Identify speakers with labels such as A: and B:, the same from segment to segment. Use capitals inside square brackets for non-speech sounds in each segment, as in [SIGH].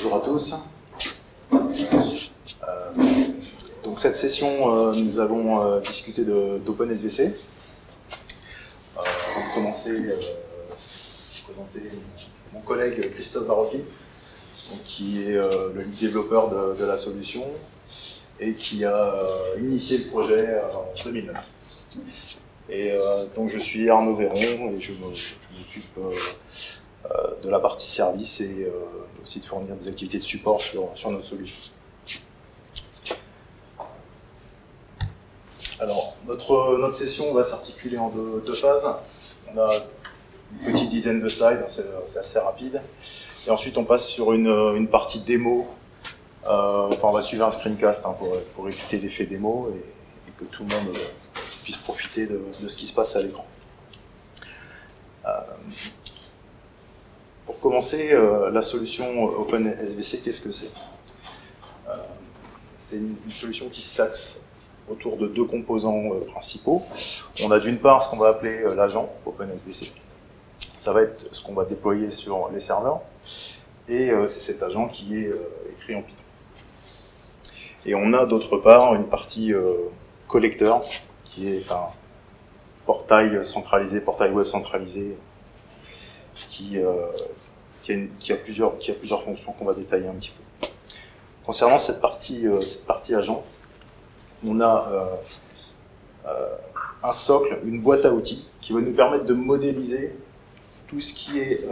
A: Bonjour à tous. Euh, donc cette session, euh, nous allons euh, discuter d'OpenSVC. avant de commencer, présenter mon collègue Christophe Barocchi, qui est le lead développeur de, de, la solution et qui a initié le projet en 2009. Et donc je suis Arnaud Véron et je m'occupe de la partie service et aussi de fournir des activités de support sur, notre solution. Alors, notre, notre session va s'articuler en deux, phases. On a une petite dizaine de slides, c'est assez rapide. Et ensuite, on passe sur une, une partie démo. Euh, enfin, on va suivre un screencast hein, pour, pour écouter l'effet démo et, que tout le monde puisse profiter de, de ce qui se passe à l'écran. Euh, pour commencer, euh, la solution OpenSVC, qu'est-ce que c'est? Euh, C'est une, solution qui s'axe autour de deux composants euh, principaux. On a d'une part ce qu'on va appeler l'agent OpenSVC. Ça va être ce qu'on va déployer sur les serveurs. Et c'est cet agent qui est écrit en Python. Et on a d'autre part une partie collecteur, qui est un portail centralisé, portail web centralisé, qui, euh, qui, a, plusieurs, fonctions qu'on va détailler un petit peu. Concernant cette partie, euh, agent, on a euh, un socle, une boîte à outils qui va nous permettre de modéliser tout ce qui est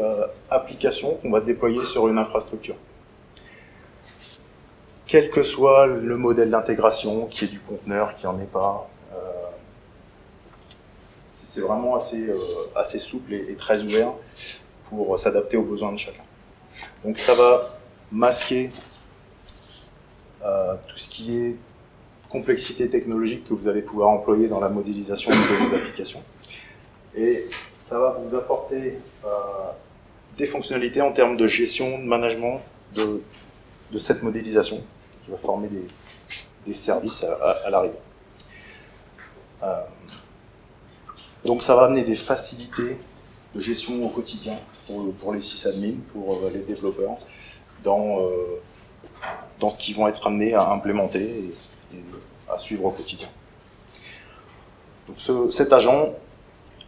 A: application qu'on va déployer sur une infrastructure. Quel que soit le modèle d'intégration, qui est du conteneur, qui n'en est pas, c'est vraiment assez, souple et, très ouvert pour s'adapter aux besoins de chacun. Donc ça va masquer euh, tout ce qui est complexité technologique que vous allez pouvoir employer dans la modélisation de vos applications. Et ça va vous apporter euh, des fonctionnalités en termes de gestion, de management de, cette modélisation qui va former des, des services à, l'arrivée. Euh, donc ça va amener des facilités de gestion au quotidien pour, les sysadmins, pour euh, les développeurs, dans, euh, dans ce qu'ils vont être amenés à implémenter et, à suivre au quotidien. Donc ce, cet agent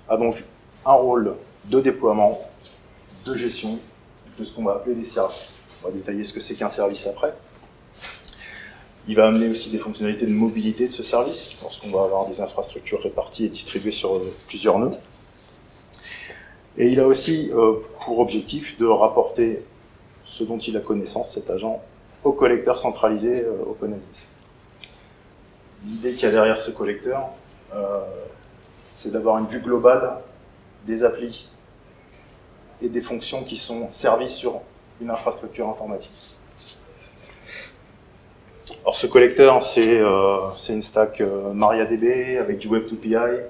A: a donc un rôle de déploiement, de gestion de ce qu'on va appeler des services. On va détailler ce que c'est qu'un service après. Il va amener aussi des fonctionnalités de mobilité de ce service, lorsqu'on va avoir des infrastructures réparties et distribuées sur euh, plusieurs nœuds. Et il a aussi euh, pour objectif de rapporter ce dont il a connaissance, cet agent, au collecteur centralisé euh. L'idée qu'il y a derrière ce collecteur, euh, c'est d'avoir une vue globale des applis et des fonctions qui sont servies sur une infrastructure informatique. Alors ce collecteur, c'est une stack MariaDB avec du Web2PI,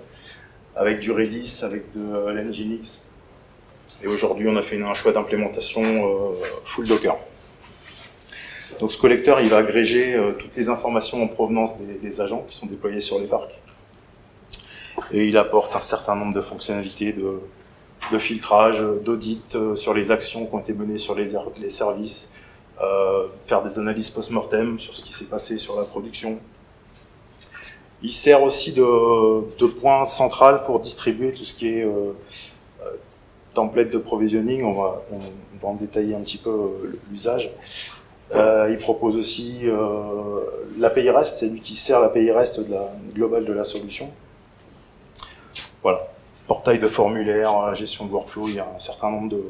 A: avec du Redis, avec de l'Nginx, et aujourd'hui, on a fait un choix d'implémentation euh, full Docker. Donc ce collecteur, il va agréger euh, toutes les informations en provenance des, agents qui sont déployés sur les parcs. Et il apporte un certain nombre de fonctionnalités de, filtrage, d'audit euh, sur les actions qui ont été menées sur les, les services, faire des analyses post-mortem sur ce qui s'est passé sur la production. Il sert aussi de, de point central pour distribuer tout ce qui est template de provisioning, on va, on, va en détailler un petit peu euh, l'usage. Euh, il propose aussi euh, l'API REST, c'est lui qui sert l'API REST de la, globale de la solution. Voilà, portail de formulaire, gestion de workflow, il y a un certain nombre de,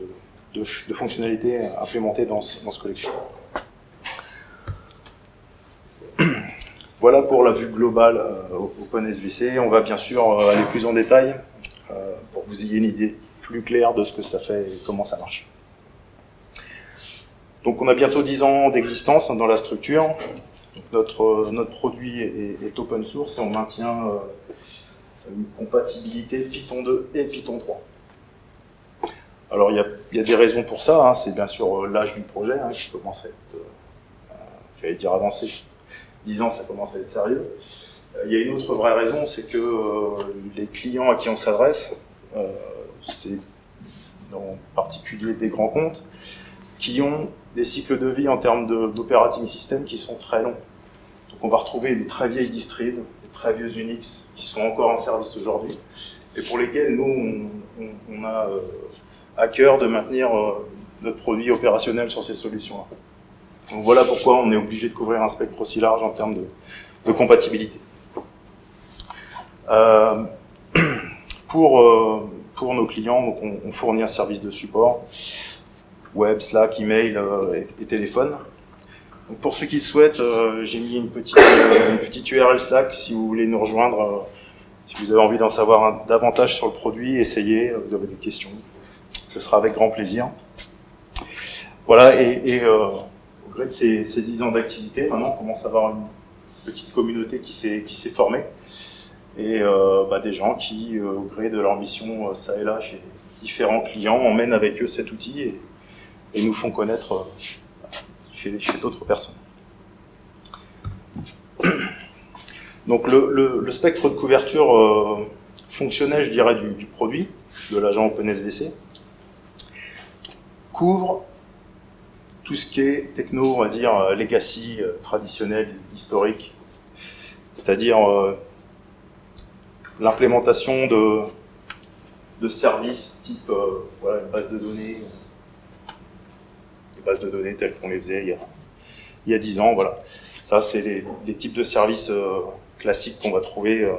A: de, fonctionnalités implémentées dans ce, dans ce collection. [CLEARS THROAT] Voilà pour la vue globale euh, OpenSVC. On va bien sûr aller plus en détail pour que vous ayez une idée plus clair de ce que ça fait et comment ça marche. Donc on a bientôt 10 ans d'existence dans la structure. notre, notre produit est, open source et on maintient euh, une compatibilité Python 2 et Python 3. Alors il y a, des raisons pour ça, hein. c'est bien sûr euh, l'âge du projet hein, qui commence à être, euh, j'allais dire avancé, 10 ans ça commence à être sérieux. Il y a une autre vraie raison, c'est que les clients à qui on s'adresse c'est en particulier des grands comptes, qui ont des cycles de vie en termes d'operating system qui sont très longs. Donc on va retrouver des très vieilles distribs, des très vieux Unix qui sont encore en service aujourd'hui, et pour lesquels nous, on, a euh, à cœur de maintenir euh, notre produit opérationnel sur ces solutions-là. Donc voilà pourquoi on est obligé de couvrir un spectre aussi large en termes de, compatibilité. Euh, [CLEARS THROAT] pour, pour nos clients, on, fournit un service de support, web, Slack, email et, téléphone. pour ceux qui le souhaitent, j'ai mis une petite, une petite URL Slack si vous voulez nous rejoindre si vous avez envie d'en savoir davantage sur le produit, essayez, vous avez des questions, ce sera avec grand plaisir. Voilà, et, euh, au gré de ces, ces 10 ans d'activité, maintenant on commence à avoir une petite communauté qui s'est formée, et euh, bah, des gens qui, euh, au gré de leur mission, ça et là, chez différents clients, emmènent avec eux cet outil et, nous font connaître chez, d'autres personnes. [CLEARS THROAT] Donc le, spectre de couverture euh, fonctionnel, je dirais, du, produit, de l'agent OpenSVC, couvre tout ce qui est techno, on va dire, euh, legacy, euh, traditionnel, historique, c'est-à-dire l'implémentation de, de services type voilà, une base de données, des bases de données telles qu'on les faisait il y a, il y a 10 ans, voilà. Ça, c'est les, types de services classique qu'on va trouver euh,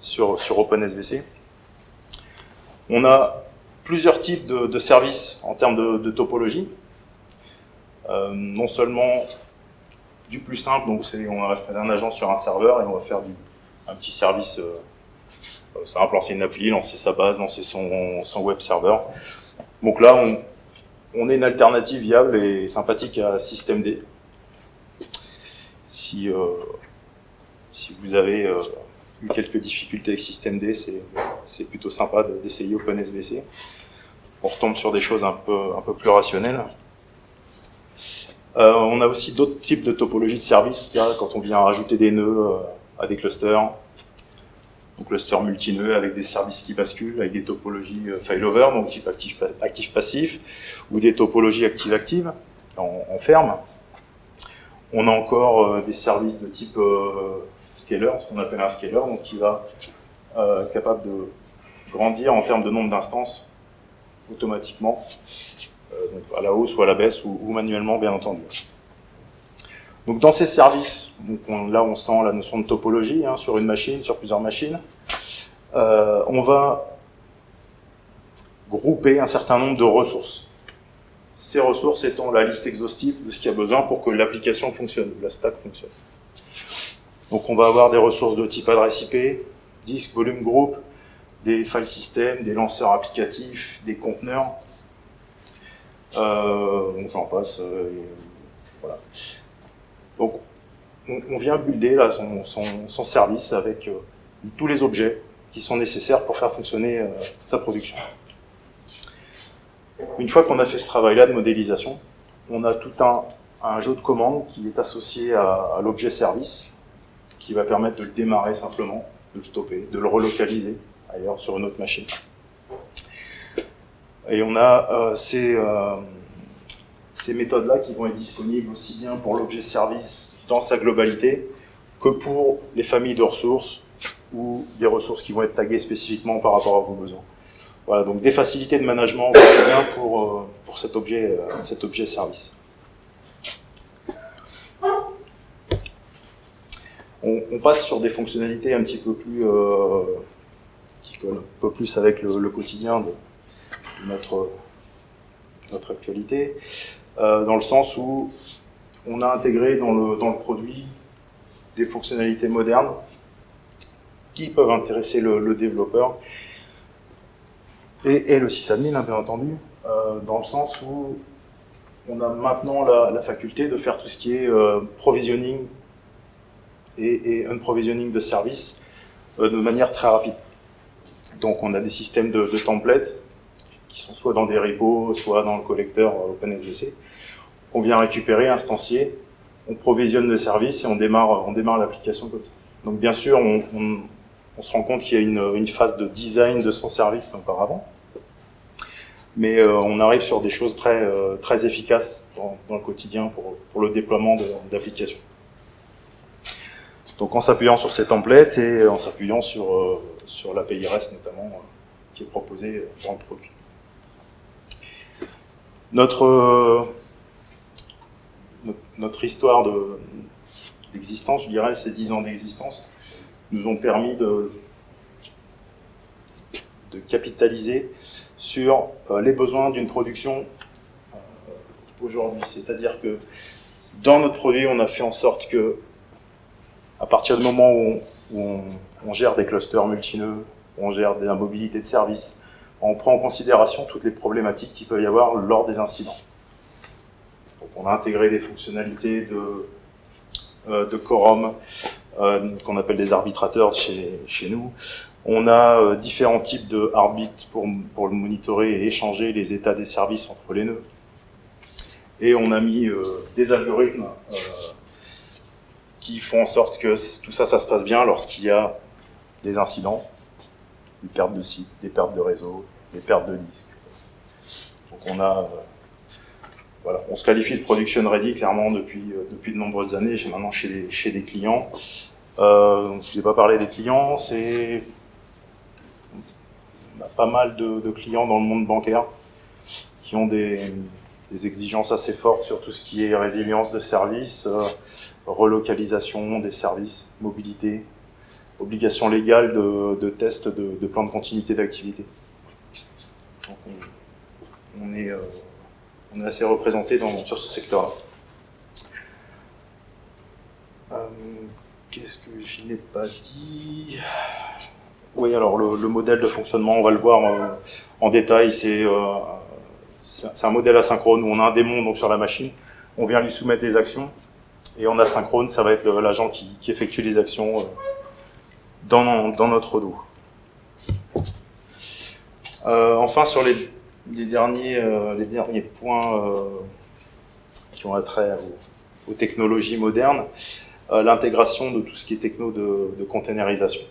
A: sur, sur OpenSVC. On a plusieurs types de, services en termes de, topologie. Euh, non seulement du plus simple, donc on va installer un agent sur un serveur et on va faire du, un petit service euh, simple, lancer une appli, lancer sa base, lancer son, son web serveur. Donc là, on, est une alternative viable et sympathique à systemd. Si si vous avez euh, eu quelques difficultés avec systemd, c'est plutôt sympa d'essayer OpenSVC. On retombe sur des choses un peu, un peu plus rationnelles. Euh, on a aussi d'autres types de topologies de services, là, quand on vient rajouter des nœuds euh, à des clusters, donc clusters multi-nœuds avec des services qui basculent, avec des topologies failover, donc type actif-passif, ou des topologies active-active, en, ferme. On a encore des services de type scaler, ce qu'on appelle un scaler, donc qui va euh, être capable de grandir en termes de nombre d'instances automatiquement, euh, à la hausse ou à la baisse, ou, manuellement bien entendu. Donc dans ces services, donc là on sent la notion de topologie, hein, sur une machine, sur plusieurs machines, euh, on va grouper un certain nombre de ressources. Ces ressources étant la liste exhaustive de ce qu'il y a besoin pour que l'application fonctionne, la stack fonctionne. Donc on va avoir des ressources de type adresse IP, disque, volume groupe, des file systems, des lanceurs applicatifs, des conteneurs. Euh, j'en passe. Euh, voilà. Donc on, vient builder son, service avec euh, tous les objets qui sont nécessaires pour faire fonctionner sa production. Une fois qu'on a fait ce travail-là de modélisation, on a tout un, jeu de commandes qui est associé à l'objet service qui va permettre de le démarrer simplement, de le stopper, de le relocaliser ailleurs sur une autre machine. Et on a euh, ces, euh, ces méthodes-là qui vont être disponibles aussi bien pour l'objet service dans sa globalité que pour les familles de ressources ou des ressources qui vont être taguées spécifiquement par rapport à vos besoins. Voilà, donc des facilités de management pour, euh, pour cet objet, cet objet service. on, passe sur des fonctionnalités un petit peu plus euh, qui collent un peu plus avec le, quotidien de notre notre actualité, euh, dans le sens où on a intégré dans le, produit des fonctionnalités modernes qui peuvent intéresser le, développeur et, le sysadmin, hein, bien entendu, euh, dans le sens où on a maintenant la, faculté de faire tout ce qui est provisioning et, un provisioning de services euh, de manière très rapide. Donc on a des systèmes de, templates qui sont soit dans des repos, soit dans le collecteur euh, OpenSVC. On vient récupérer, instancier, on provisionne le service et on démarre, on démarre l'application comme ça. Donc bien sûr, on, se rend compte qu'il y a une, phase de design de son service auparavant. mais euh, on arrive sur des choses très, euh, très efficaces dans, le quotidien pour, le déploiement d'applications. Donc en s'appuyant sur ces templates et en s'appuyant sur, euh, sur l'API REST notamment, qui est proposé dans le produit. Notre, notre, histoire d'existence, je dirais, ces 10 ans d'existence, nous ont permis de, de capitaliser sur euh, les besoins d'une production euh, aujourd'hui. C'est-à-dire que dans notre produit, on a fait en sorte que, à partir du moment où on, gère des clusters multineux, on gère de la mobilité de services, on prend en considération toutes les problématiques qu'il peut y avoir lors des incidents. On a intégré des fonctionnalités de, euh, quorum, qu'on appelle des arbitrateurs chez, nous. On a euh, différents types de arbitres pour, le monitorer et échanger les états des services entre les nœuds. Et on a mis euh, des algorithmes euh, qui font en sorte que tout ça se passe bien lorsqu'il y a des incidents, des pertes de site, des pertes de réseau, des pertes de disques. Donc on a, voilà, on se qualifie de production ready clairement depuis depuis de nombreuses années. J'ai maintenant chez des chez des clients. Euh, je vous ai pas parlé des clients, c'est on a pas mal de, clients dans le monde bancaire qui ont des, exigences assez fortes sur tout ce qui est résilience de services, euh, relocalisation des services, mobilité, obligation légale de, tests de, plan de continuité d'activité. On, est, euh, on est assez représenté dans, sur ce secteur-là. Euh, qu'est-ce que je n'ai pas dit? Oui, alors le, modèle de fonctionnement, on va le voir euh, en détail, c'est un modèle asynchrone où on a un démon sur la machine, on vient lui soumettre des actions, et en asynchrone, ça va être l'agent qui, effectue les actions dans, notre dos. enfin, sur les, derniers, les derniers points qui ont attrait aux, aux technologies modernes, l'intégration de tout ce qui est techno de, de containerisation.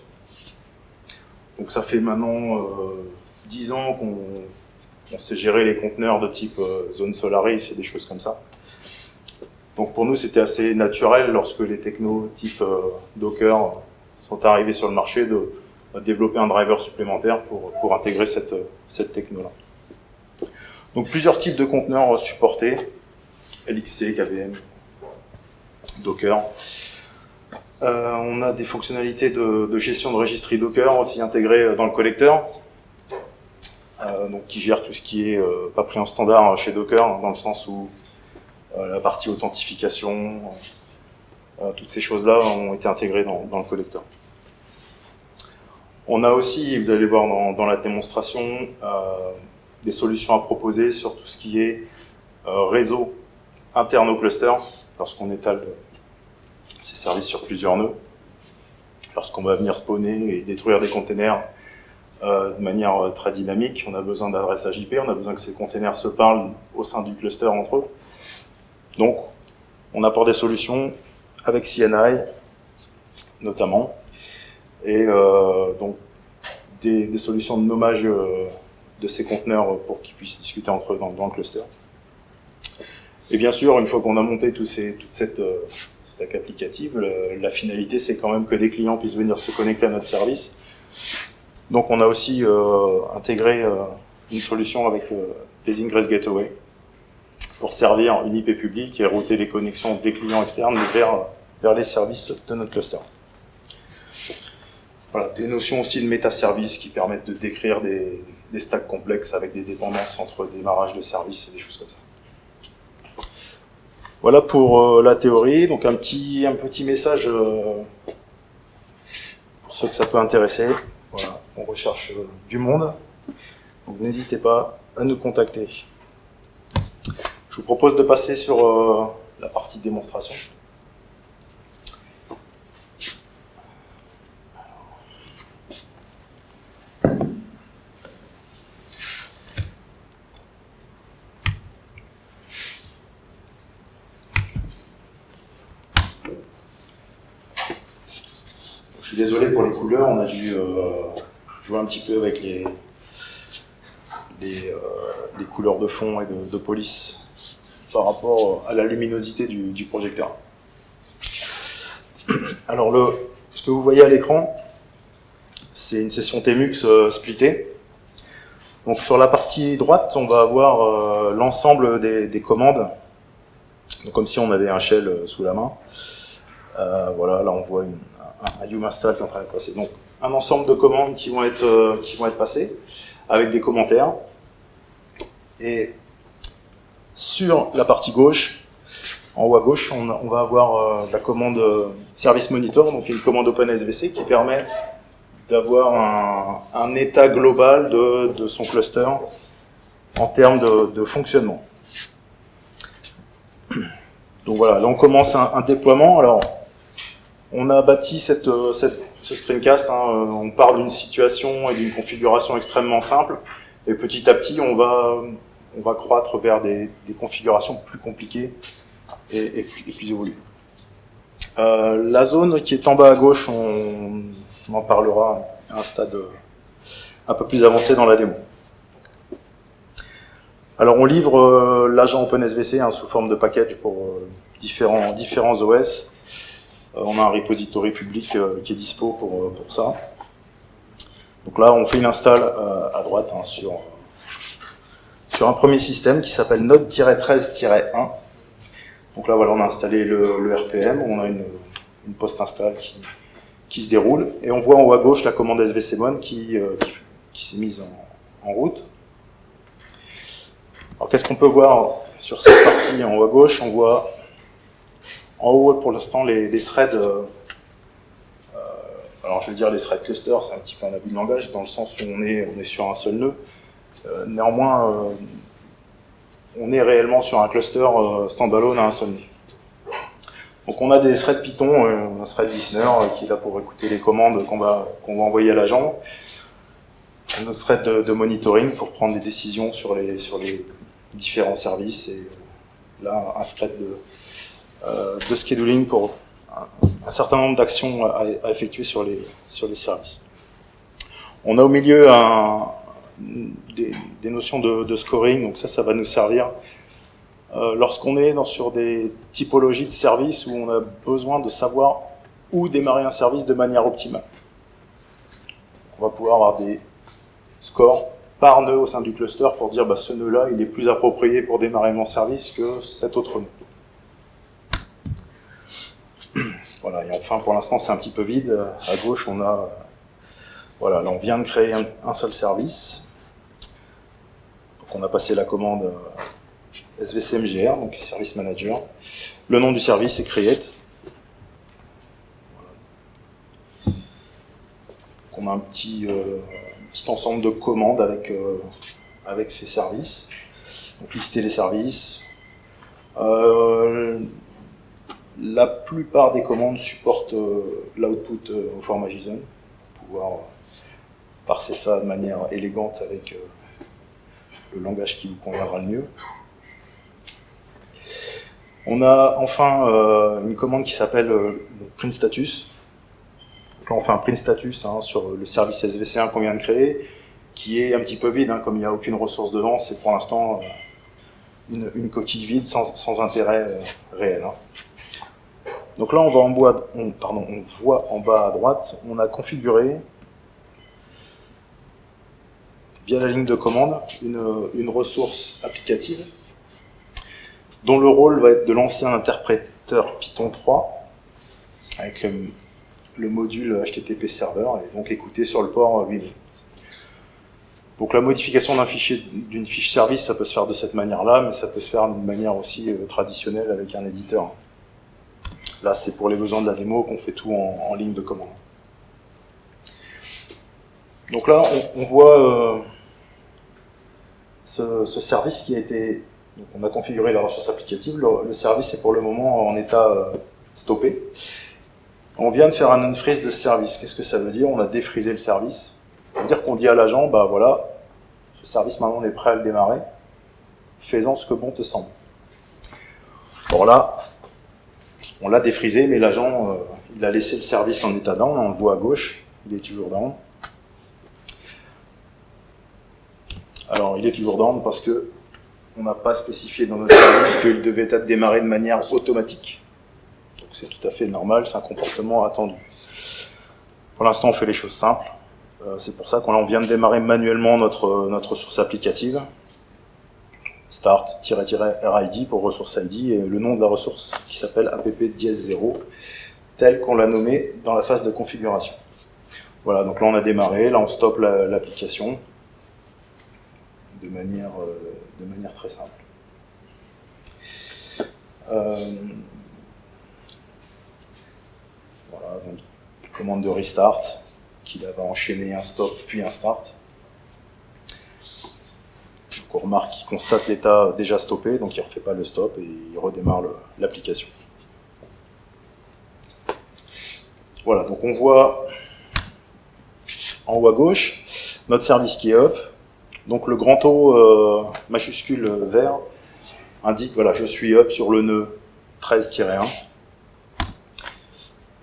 A: Donc ça fait maintenant euh, 10 ans qu'on sait gérer les conteneurs de type euh, zone Solaris et des choses comme ça. Donc pour nous, c'était assez naturel lorsque les technos type euh, Docker sont arrivés sur le marché de, développer un driver supplémentaire pour, pour intégrer cette, cette techno-là. Donc plusieurs types de conteneurs supportés, LXC, KVM, Docker. Euh, on a des fonctionnalités de, gestion de registry Docker aussi intégrées dans le collecteur, euh, donc qui gère tout ce qui est euh, pas pris en standard chez Docker, dans le sens où la partie authentification, toutes ces choses-là ont été intégrées dans, le collecteur. On a aussi, vous allez voir dans, la démonstration, des solutions à proposer sur tout ce qui est réseau interne au cluster, lorsqu'on étale ces services sur plusieurs nœuds. Lorsqu'on va venir spawner et détruire des containers euh, de manière euh, très dynamique, on a besoin d'adressages IP, on a besoin que ces containers se parlent au sein du cluster entre eux. Donc, on apporte des solutions avec CNI, notamment, et euh, donc des, solutions de nommage de ces conteneurs pour qu'ils puissent discuter entre eux dans, le cluster. Et bien sûr, une fois qu'on a monté ces, toute cette stack applicative, la finalité c'est quand même que des clients puissent venir se connecter à notre service. Donc on a aussi euh, intégré euh, une solution avec euh, des Ingress Gateway pour servir une IP publique et router les connexions des clients externes vers, vers les services de notre cluster. Voilà, des notions aussi de métaservices qui permettent de décrire des, des stacks complexes avec des dépendances entre démarrage de services et des choses comme ça. Voilà pour euh, la théorie. Donc un petit, un petit message euh, pour ceux que ça peut intéresser. Voilà, on recherche euh, du monde. Donc n'hésitez pas à nous contacter. Je vous propose de passer sur la partie démonstration. désolé pour les couleurs, on a dû euh, jouer un petit peu avec les, les, couleurs de fond et de, police par rapport à la luminosité du, projecteur. Alors le, ce que vous voyez à l'écran, c'est une session TMUX euh, splittée. Donc sur la partie droite, on va avoir euh, l'ensemble des, commandes, donc, comme si on avait un shell euh, sous la main. voilà, là on voit un, un qui est en train de passer. Donc un ensemble de commandes qui vont être qui vont être passées avec des commentaires. Et sur la partie gauche, en haut à gauche, on, va avoir la commande Service Monitor, donc une commande OpenSVC qui permet d'avoir un, état global de, son cluster en termes de, fonctionnement. Donc voilà, là on commence un, déploiement. Alors, on a bâti cette, ce screencast, hein, on part d'une situation et d'une configuration extrêmement simple, et petit à petit on va, on va croître vers des, configurations plus compliquées et, plus, évoluées. Euh, la zone qui est en bas à gauche, on, en parlera à un stade euh, un peu plus avancé dans la démo. Alors on livre euh, l'agent OpenSVC hein, sous forme de package pour différents, OS. on a un repository public qui est dispo pour, pour ça. Donc là on fait une install à droite hein, sur, sur un premier système qui s'appelle Node-13-1. Donc là voilà on a installé le, RPM, on a une, post-install qui, qui se déroule. Et on voit en haut à gauche la commande svcmon qui, euh, qui, s'est mise en, route. Alors qu'est-ce qu'on peut voir sur cette partie en haut à gauche? On voit en haut pour l'instant les, threads, euh, euh, alors je vais dire les threads clusters, c'est un petit peu un abus de langage dans le sens où on est sur un seul nœud. Néanmoins, on est réellement sur un cluster standalone à nœud. Donc on a des threads Python, euh, un thread listener euh, qui est là pour écouter les commandes qu'on va, qu'on va envoyer à l'agent, un autre thread de, monitoring pour prendre des décisions sur les, sur les différents services, et là un thread de, euh, de scheduling pour un, certain nombre d'actions à, effectuer sur les, sur les services. On a au milieu un, des, notions de, scoring, donc ça, ça va nous servir euh, lorsqu'on est sur des typologies de services où on a besoin de savoir où démarrer un service de manière optimale. On va pouvoir avoir des scores par nœud au sein du cluster pour dire bah, ce nœud-là, il est plus approprié pour démarrer mon service que cet autre nœud. Voilà, et enfin pour l'instant c'est un petit peu vide. À gauche on a, voilà, là on vient de créer un seul service. On a passé la commande SVCMGR, donc Service Manager. Le nom du service est Create. on a un petit, euh, ensemble de commandes avec, euh, avec ces services. Donc lister les services. Euh, la plupart des commandes supportent l'output au format JSON pour pouvoir parser ça de manière élégante avec le langage qui vous conviendra le mieux. On a enfin euh, une commande qui s'appelle euh, print status. là, on fait un print status hein, sur le service SVC1 qu'on vient de créer, qui est un petit peu vide, hein, comme il n'y a aucune ressource dedans, c'est pour l'instant euh, une, coquille vide sans, intérêt réel. Hein. Donc là, on, va en on, pardon, on voit en bas à droite, on a configuré via la ligne de commande une ressource applicative dont le rôle va être de lancer un interpréteur Python 3 avec le, module HTTP server et donc écouter sur le port 8000. Donc la modification d'un fichier, d'une fiche service, ça peut se faire de cette manière-là, mais ça peut se faire d'une manière aussi euh, traditionnelle avec un éditeur. Là, c'est pour les besoins de la démo qu'on fait tout en, ligne de commande. Donc là, on, voit euh, ce, service qui a été on a configuré la ressource applicative, le, service est pour le moment en état euh, stoppé. On vient de faire un unfreeze de ce service. Qu'est-ce que ça veut dire? On a défrisé le service. Ça veut dire qu'on dit à l'agent, bah voilà, ce service maintenant on est prêt à le démarrer, faisant ce que bon te semble. Bon là, on l'a défrisé, mais l'agent, euh, il a laissé le service en état down, on le voit à gauche, il est toujours down. Alors, il est toujours down parce que on n'a pas spécifié dans notre service qu'il devait être démarré de manière automatique. Donc c'est tout à fait normal, c'est un comportement attendu. Pour l'instant, on fait les choses simples. Euh, c'est pour ça qu'on vient de démarrer manuellement notre, notre source applicative. Start-RID pour ressource ID et le nom de la ressource qui s'appelle app-0 tel qu'on l'a nommé dans la phase de configuration. Voilà, donc là on a démarré, là on stoppe l'application de, manière, euh, de manière très simple. Euh, voilà, donc commande de restart qui va enchaîner un stop puis un start. Donc on remarque qu'il constate l'état déjà stoppé, donc il ne refait pas le stop et il redémarre l'application. Voilà, donc on voit en haut à gauche notre service qui est up. Donc le grand O euh, majuscule vert indique, voilà, je suis up sur le nœud 13-1.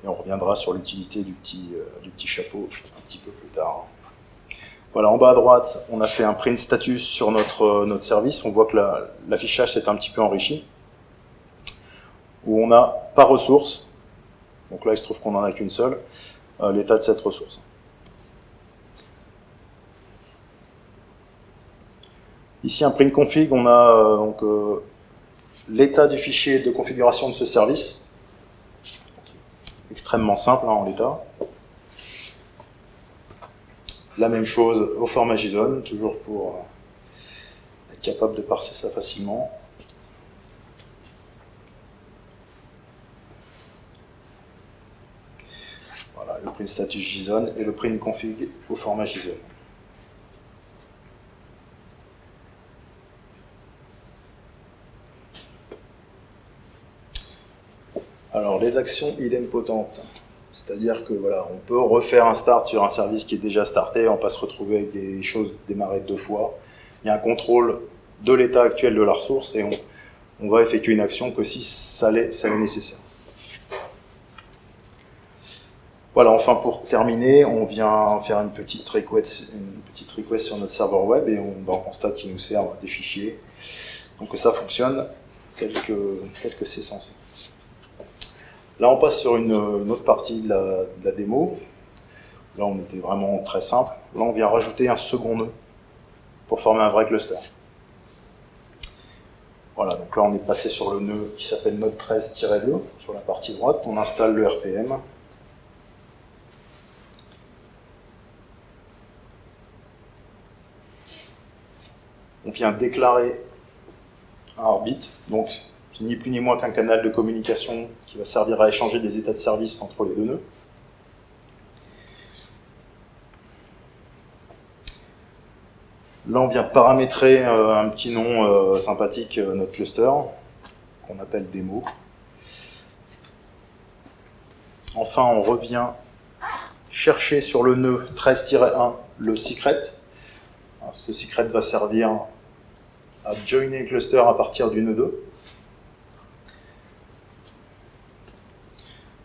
A: Et on reviendra sur l'utilité du, petit, euh, du petit chapeau un petit peu plus tard. Voilà, en bas à droite, on a fait un print status sur notre, euh, notre service. On voit que l'affichage s'est un petit peu enrichi. Où on a par ressource, donc là, il se trouve qu'on n'en a qu'une seule, euh, l'état de cette ressource. Ici, un print config, on a euh, donc euh, l'état du fichier de configuration de ce service. extrêmement simple hein, en l'état. La même chose au format JSON, toujours pour être capable de parser ça facilement. le print status JSON et le print config au format JSON. Alors les actions idempotentes, c'est-à-dire que on peut refaire un start sur un service qui est déjà starté, on va se retrouver avec des choses démarrées deux fois. Il y a un contrôle de l'état actuel de la ressource et on, on va effectuer une action que si ça l'est nécessaire. Voilà, enfin pour terminer, on vient faire une petite request, sur notre serveur web et on, ben, constate qu'il nous sert des fichiers. Donc ça fonctionne tel que, tel que c'est censé. Là, on passe sur une, autre partie de la, démo. Là, on était vraiment très simple. Là, on vient rajouter un second nœud pour former un vrai cluster. Voilà, donc là, on est passé sur le nœud qui s'appelle node 13-2 sur la partie droite. On installe le RPM. on vient déclarer un orbite, donc ni plus ni moins qu'un canal de communication qui va servir à échanger des états de service entre les deux nœuds. Là, on vient paramétrer euh, un petit nom euh, sympathique, euh, notre cluster, qu'on appelle démo. Enfin, on revient chercher sur le nœud 13-1 le secret. ce secret va servir à joiner le cluster à partir du nœud 2.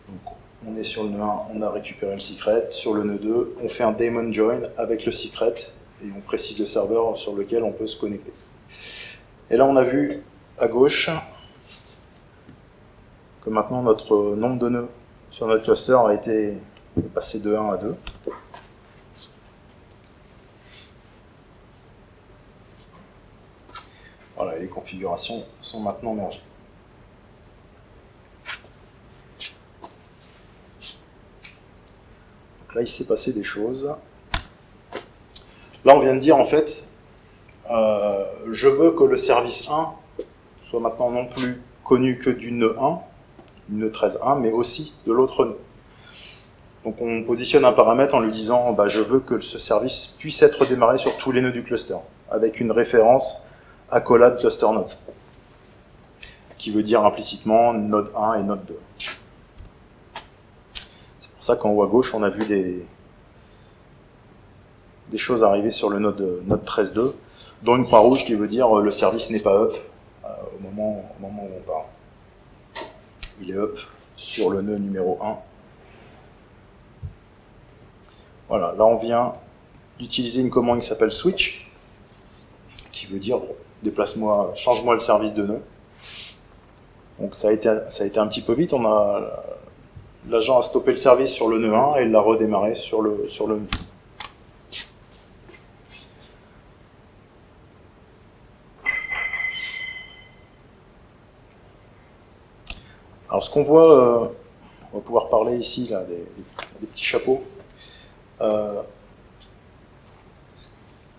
A: Donc, on est sur le nœud 1, on a récupéré le secret. Sur le nœud 2, on fait un daemon join avec le secret et on précise le serveur sur lequel on peut se connecter. Et là, on a vu à gauche que maintenant notre nombre de nœuds sur notre cluster a été passé de 1 à 2. Voilà, les configurations sont maintenant mergées. Là, il s'est passé des choses. Là, on vient de dire, en fait, euh, je veux que le service 1 soit maintenant non plus connu que du nœud 1, du nœud 13.1, mais aussi de l'autre nœud. Donc on positionne un paramètre en lui disant bah, je veux que ce service puisse être démarré sur tous les nœuds du cluster, avec une référence accolade cluster nodes, qui veut dire implicitement node 1 et node 2. Pour ça qu'en haut à gauche, on a vu des, des choses arriver sur le node, node 13.2, dont une croix rouge qui veut dire le service n'est pas up euh, au, moment, au moment où on parle. Il est up sur le nœud numéro 1. Voilà, là on vient d'utiliser une commande qui s'appelle switch, qui veut dire déplace-moi, change-moi le service de nœud. Donc ça a été, ça a été un petit peu vite. On a l'agent a stoppé le service sur le nœud 1 et l'a redémarré sur le sur le nœud. Alors ce qu'on voit, euh, on va pouvoir parler ici là, des, petits chapeaux. Euh,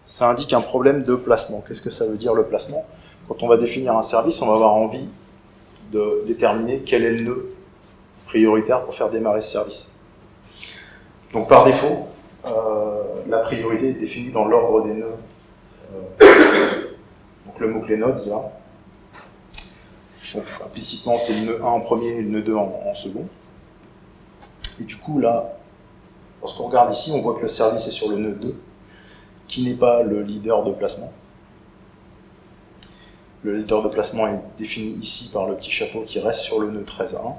A: ça indique un problème de placement. Qu'est-ce que ça veut dire le placement? Quand on va définir un service, on va avoir envie de déterminer quel est le nœud prioritaire pour faire démarrer ce service. Donc par défaut, euh, la priorité est définie dans l'ordre des nœuds. donc le mot-clé nodes, là, implicitement, c'est le nœud 1 en premier et le nœud 2 en, second. Et du coup, là, lorsqu'on regarde ici, on voit que le service est sur le nœud 2, qui n'est pas le leader de placement. Le leader de placement est défini ici par le petit chapeau qui reste sur le nœud 13 1.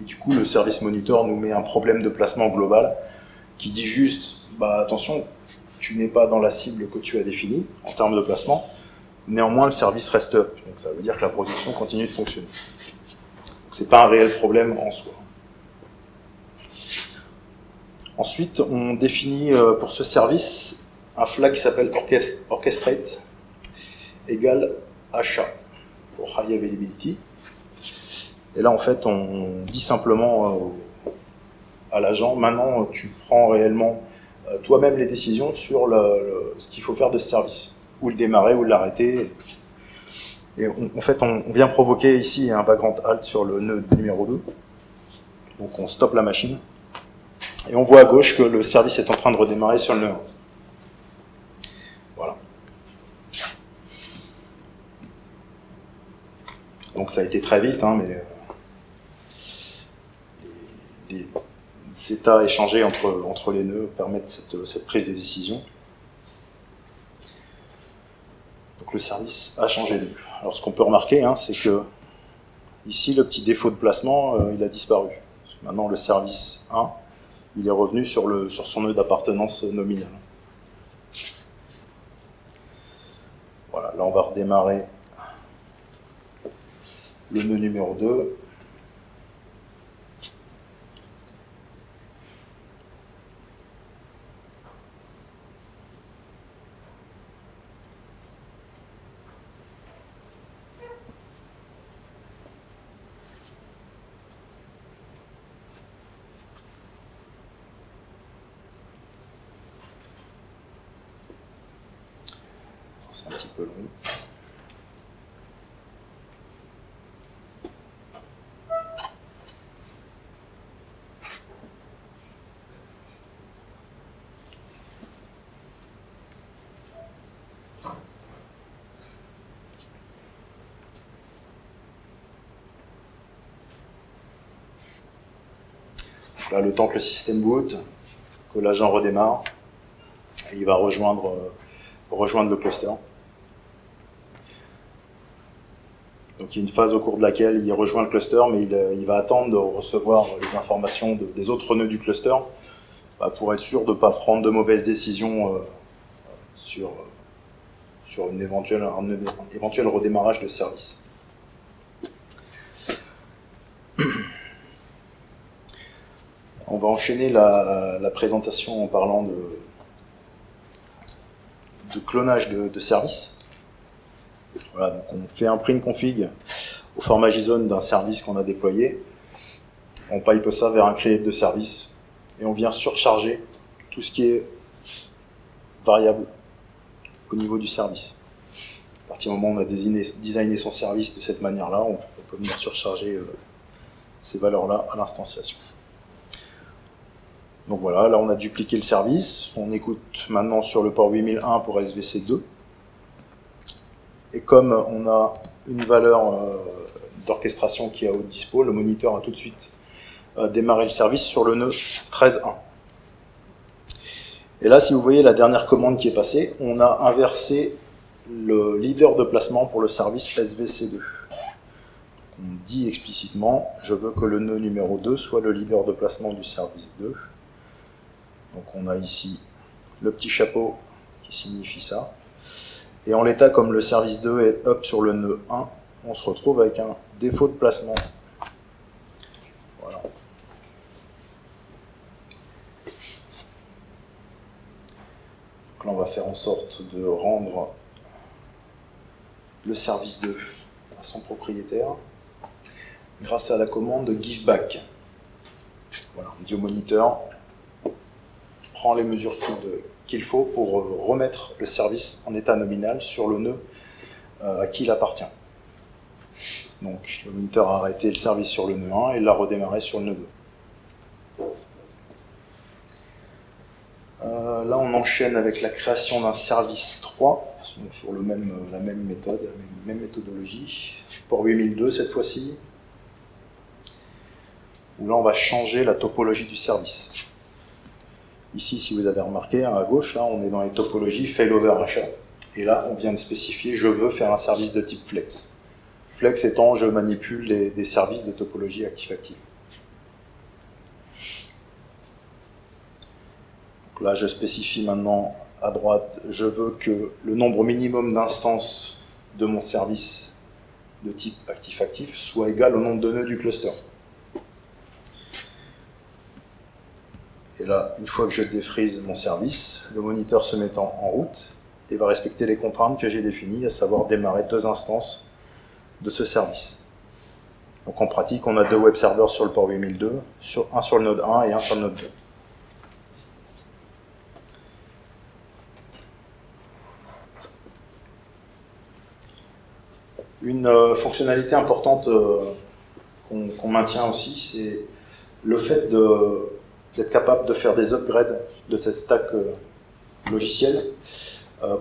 A: Et du coup, le service monitor nous met un problème de placement global qui dit juste, bah attention, tu n'es pas dans la cible que tu as définie en termes de placement, Néanmoins, le service reste up. Donc ça veut dire que la production continue de fonctionner. Ce n'est pas un réel problème en soi. Ensuite, on définit euh, pour ce service un flag qui s'appelle orchestrate égale achat pour high availability. Et là, en fait, on dit simplement euh, à l'agent, maintenant, tu prends réellement euh, toi-même les décisions sur ce qu'il faut faire de ce service ou le démarrer ou l'arrêter. Et en fait, on, vient provoquer ici un background halt sur le nœud numéro 2. Donc on stoppe la machine. Et on voit à gauche que le service est en train de redémarrer sur le nœud 1. Voilà. Donc ça a été très vite, hein, mais euh, les, états échangés entre, entre les nœuds permettent cette, prise de décision. le service a changé de Alors ce qu'on peut remarquer, hein, c'est que ici, le petit défaut de placement, euh, il a disparu. Maintenant, le service 1, il est revenu sur, le, sur son nœud d'appartenance nominale. Voilà, là on va redémarrer le nœud numéro 2. Le temps que le système boot, que l'agent redémarre, et il va rejoindre, euh, rejoindre le cluster. Donc il y a une phase au cours de laquelle il rejoint le cluster, mais il, euh, va attendre de recevoir les informations des autres nœuds du cluster bah, pour être sûr de ne pas prendre de mauvaises décisions euh, sur, sur une un éventuel redémarrage de service. Va enchaîner la, présentation en parlant de, de clonage de, services. Voilà, donc on fait un print config au format JSON d'un service qu'on a déployé. On pipe ça vers un create de service et on vient surcharger tout ce qui est variable au niveau du service. À partir du moment où on a designé, son service de cette manière-là, on peut venir surcharger euh, ces valeurs-là à l'instanciation. Donc voilà, là on a dupliqué le service. On écoute maintenant sur le port 8001 pour SVC2. Et comme on a une valeur euh, d'orchestration qui est à haute dispo, le moniteur a tout de suite euh, démarré le service sur le nœud 13.1. Et là, si vous voyez la dernière commande qui est passée, on a inversé le leader de placement pour le service SVC2. On dit explicitement, je veux que le nœud numéro 2 soit le leader de placement du service 2. Donc on a ici le petit chapeau qui signifie ça. Et en l'état, comme le service 2 est up sur le nœud 1, on se retrouve avec un défaut de placement. Voilà. Donc là, on va faire en sorte de rendre le service 2 à son propriétaire grâce à la commande giveback. Voilà, on moniteur, prend les mesures qu'il faut pour remettre le service en état nominal sur le nœud euh, à qui il appartient. Donc le moniteur a arrêté le service sur le nœud 1 et l'a redémarré sur le nœud 2. Euh, là, on enchaîne avec la création d'un service 3, donc sur la même méthode, la même, méthodologie. Port 8002 cette fois-ci, où là, on va changer la topologie du service. Ici, si vous avez remarqué, à gauche, on est dans les topologies failover achat. Et là, on vient de spécifier, je veux faire un service de type flex. Flex étant, je manipule des services de topologie active-active. Là, je spécifie maintenant à droite, je veux que le nombre minimum d'instances de mon service de type actif-actif soit égal au nombre de nœuds du cluster. Et là, une fois que je défrise mon service, le moniteur se mettant en route et va respecter les contraintes que j'ai définies, à savoir démarrer deux instances de ce service. Donc en pratique, on a deux web serveurs sur le port 8002, sur, un sur le node 1 et un sur le node 2. Une euh, fonctionnalité importante euh, qu'on maintient aussi, c'est le fait d'être capable de faire des upgrades de cette stack euh, logicielle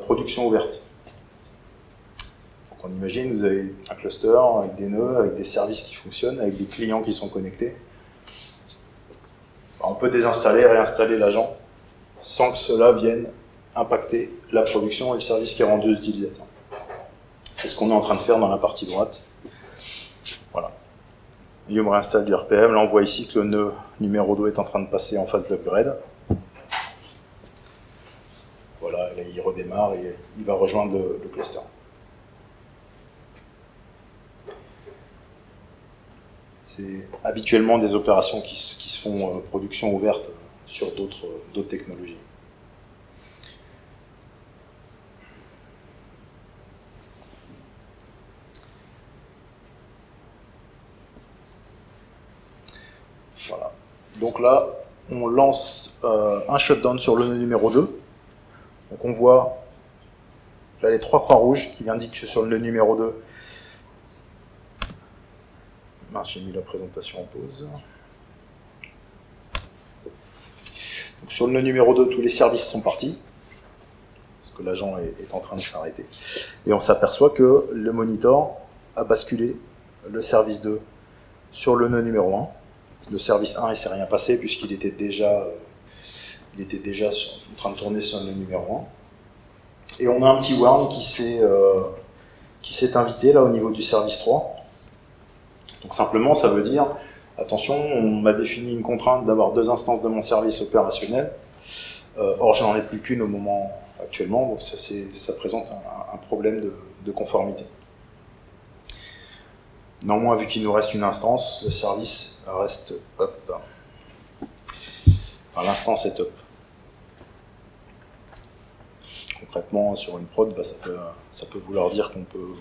A: production ouverte. Donc on imagine, vous avez un cluster avec des nœuds, avec des services qui fonctionnent, avec des clients qui sont connectés. On peut désinstaller réinstaller l'agent sans que cela vienne impacter la production et le service qui est rendu utilisateur. C'est ce qu'on est en train de faire dans la partie droite. Réinstalle du RPM. Là, on voit ici que le nœud numéro 2 est en train de passer en phase d'upgrade. Voilà, il redémarre et il va rejoindre le, cluster. C'est habituellement des opérations qui, se font euh, production ouverte sur d'autres technologies. Donc là, on lance euh, un shutdown sur le nœud numéro 2. Donc on voit les trois croix rouges qui indiquent que sur le nœud numéro 2, j'ai mis la présentation en pause. Sur le nœud numéro 2, tous les services sont partis, parce que l'agent est, est, en train de s'arrêter. Et on s'aperçoit que le monitor a basculé le service 2 sur le nœud numéro 1 le service 1, il s'est rien passé puisqu'il était déjà, euh, il était déjà en train de tourner sur le numéro 1. Et on a un petit warn qui s'est euh, qui s'est invité là au niveau du service 3. Donc simplement, ça veut dire, attention, on m'a défini une contrainte d'avoir deux instances de mon service opérationnel. Euh, or, je n'en ai plus qu'une au moment actuellement, donc ça, ça présente un, problème de conformité. Néanmoins, vu qu'il nous reste une instance, le service reste up. L'instance est up. Concrètement, sur une prod, bah, ça, peut, vouloir dire qu'on peut,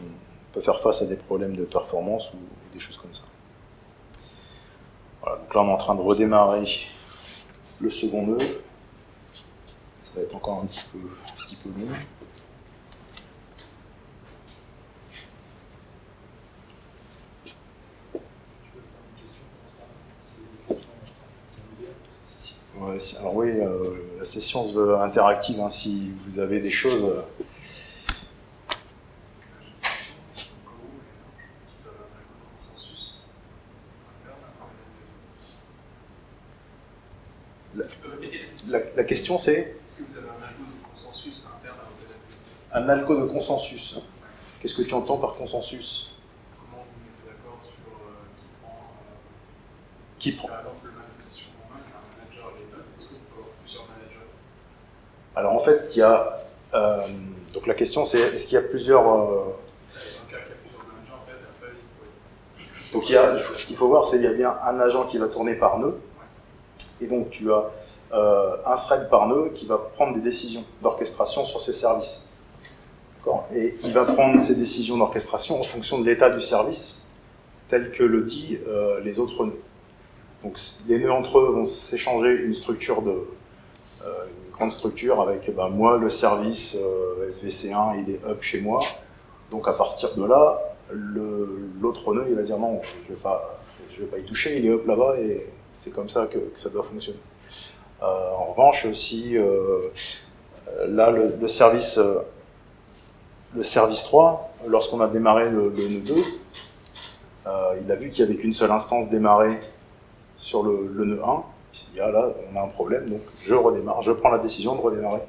A: peut, faire face à des problèmes de performance ou, des choses comme ça. Voilà, donc là on est en train de redémarrer le second nœud. Ça va être encore un petit peu, un petit peu long. Alors oui, euh, la session se veut interactive, hein, si vous avez des choses... Euh. La, question c'est?
B: Est-ce que vous avez un algo de consensus interne à
A: Un algo de consensus. Qu'est-ce que tu entends par consensus?
B: Comment vous mettez d'accord sur euh,
A: qui prend Qui prend Alors en fait, il y a, euh, Donc la question c'est, est-ce qu'il y a plusieurs... Euh, Donc il y a, ce qu'il faut voir, c'est qu'il y a bien un agent qui va tourner par nœud, et donc tu as euh, un thread par nœud qui va prendre des décisions d'orchestration sur ces services. Et il va prendre ces décisions d'orchestration en fonction de l'état du service, tel que le dit les autres nœuds. Donc les nœuds entre eux vont s'échanger une structure de structure avec ben, moi le service euh, SVC1 il est up chez moi. Donc à partir de là, l'autre nœud il va dire non, je vais pas, je vais pas y toucher, il est up là-bas et c'est comme ça que, ça doit fonctionner. Euh, en revanche, si euh, là le, service le service 3, lorsqu'on a démarré le, nœud 2, euh, il a vu qu'il n'y avait qu'une seule instance démarrée sur le, le nœud 1. Il s'est dit, ah là, on a un problème, donc je redémarre, je prends la décision de redémarrer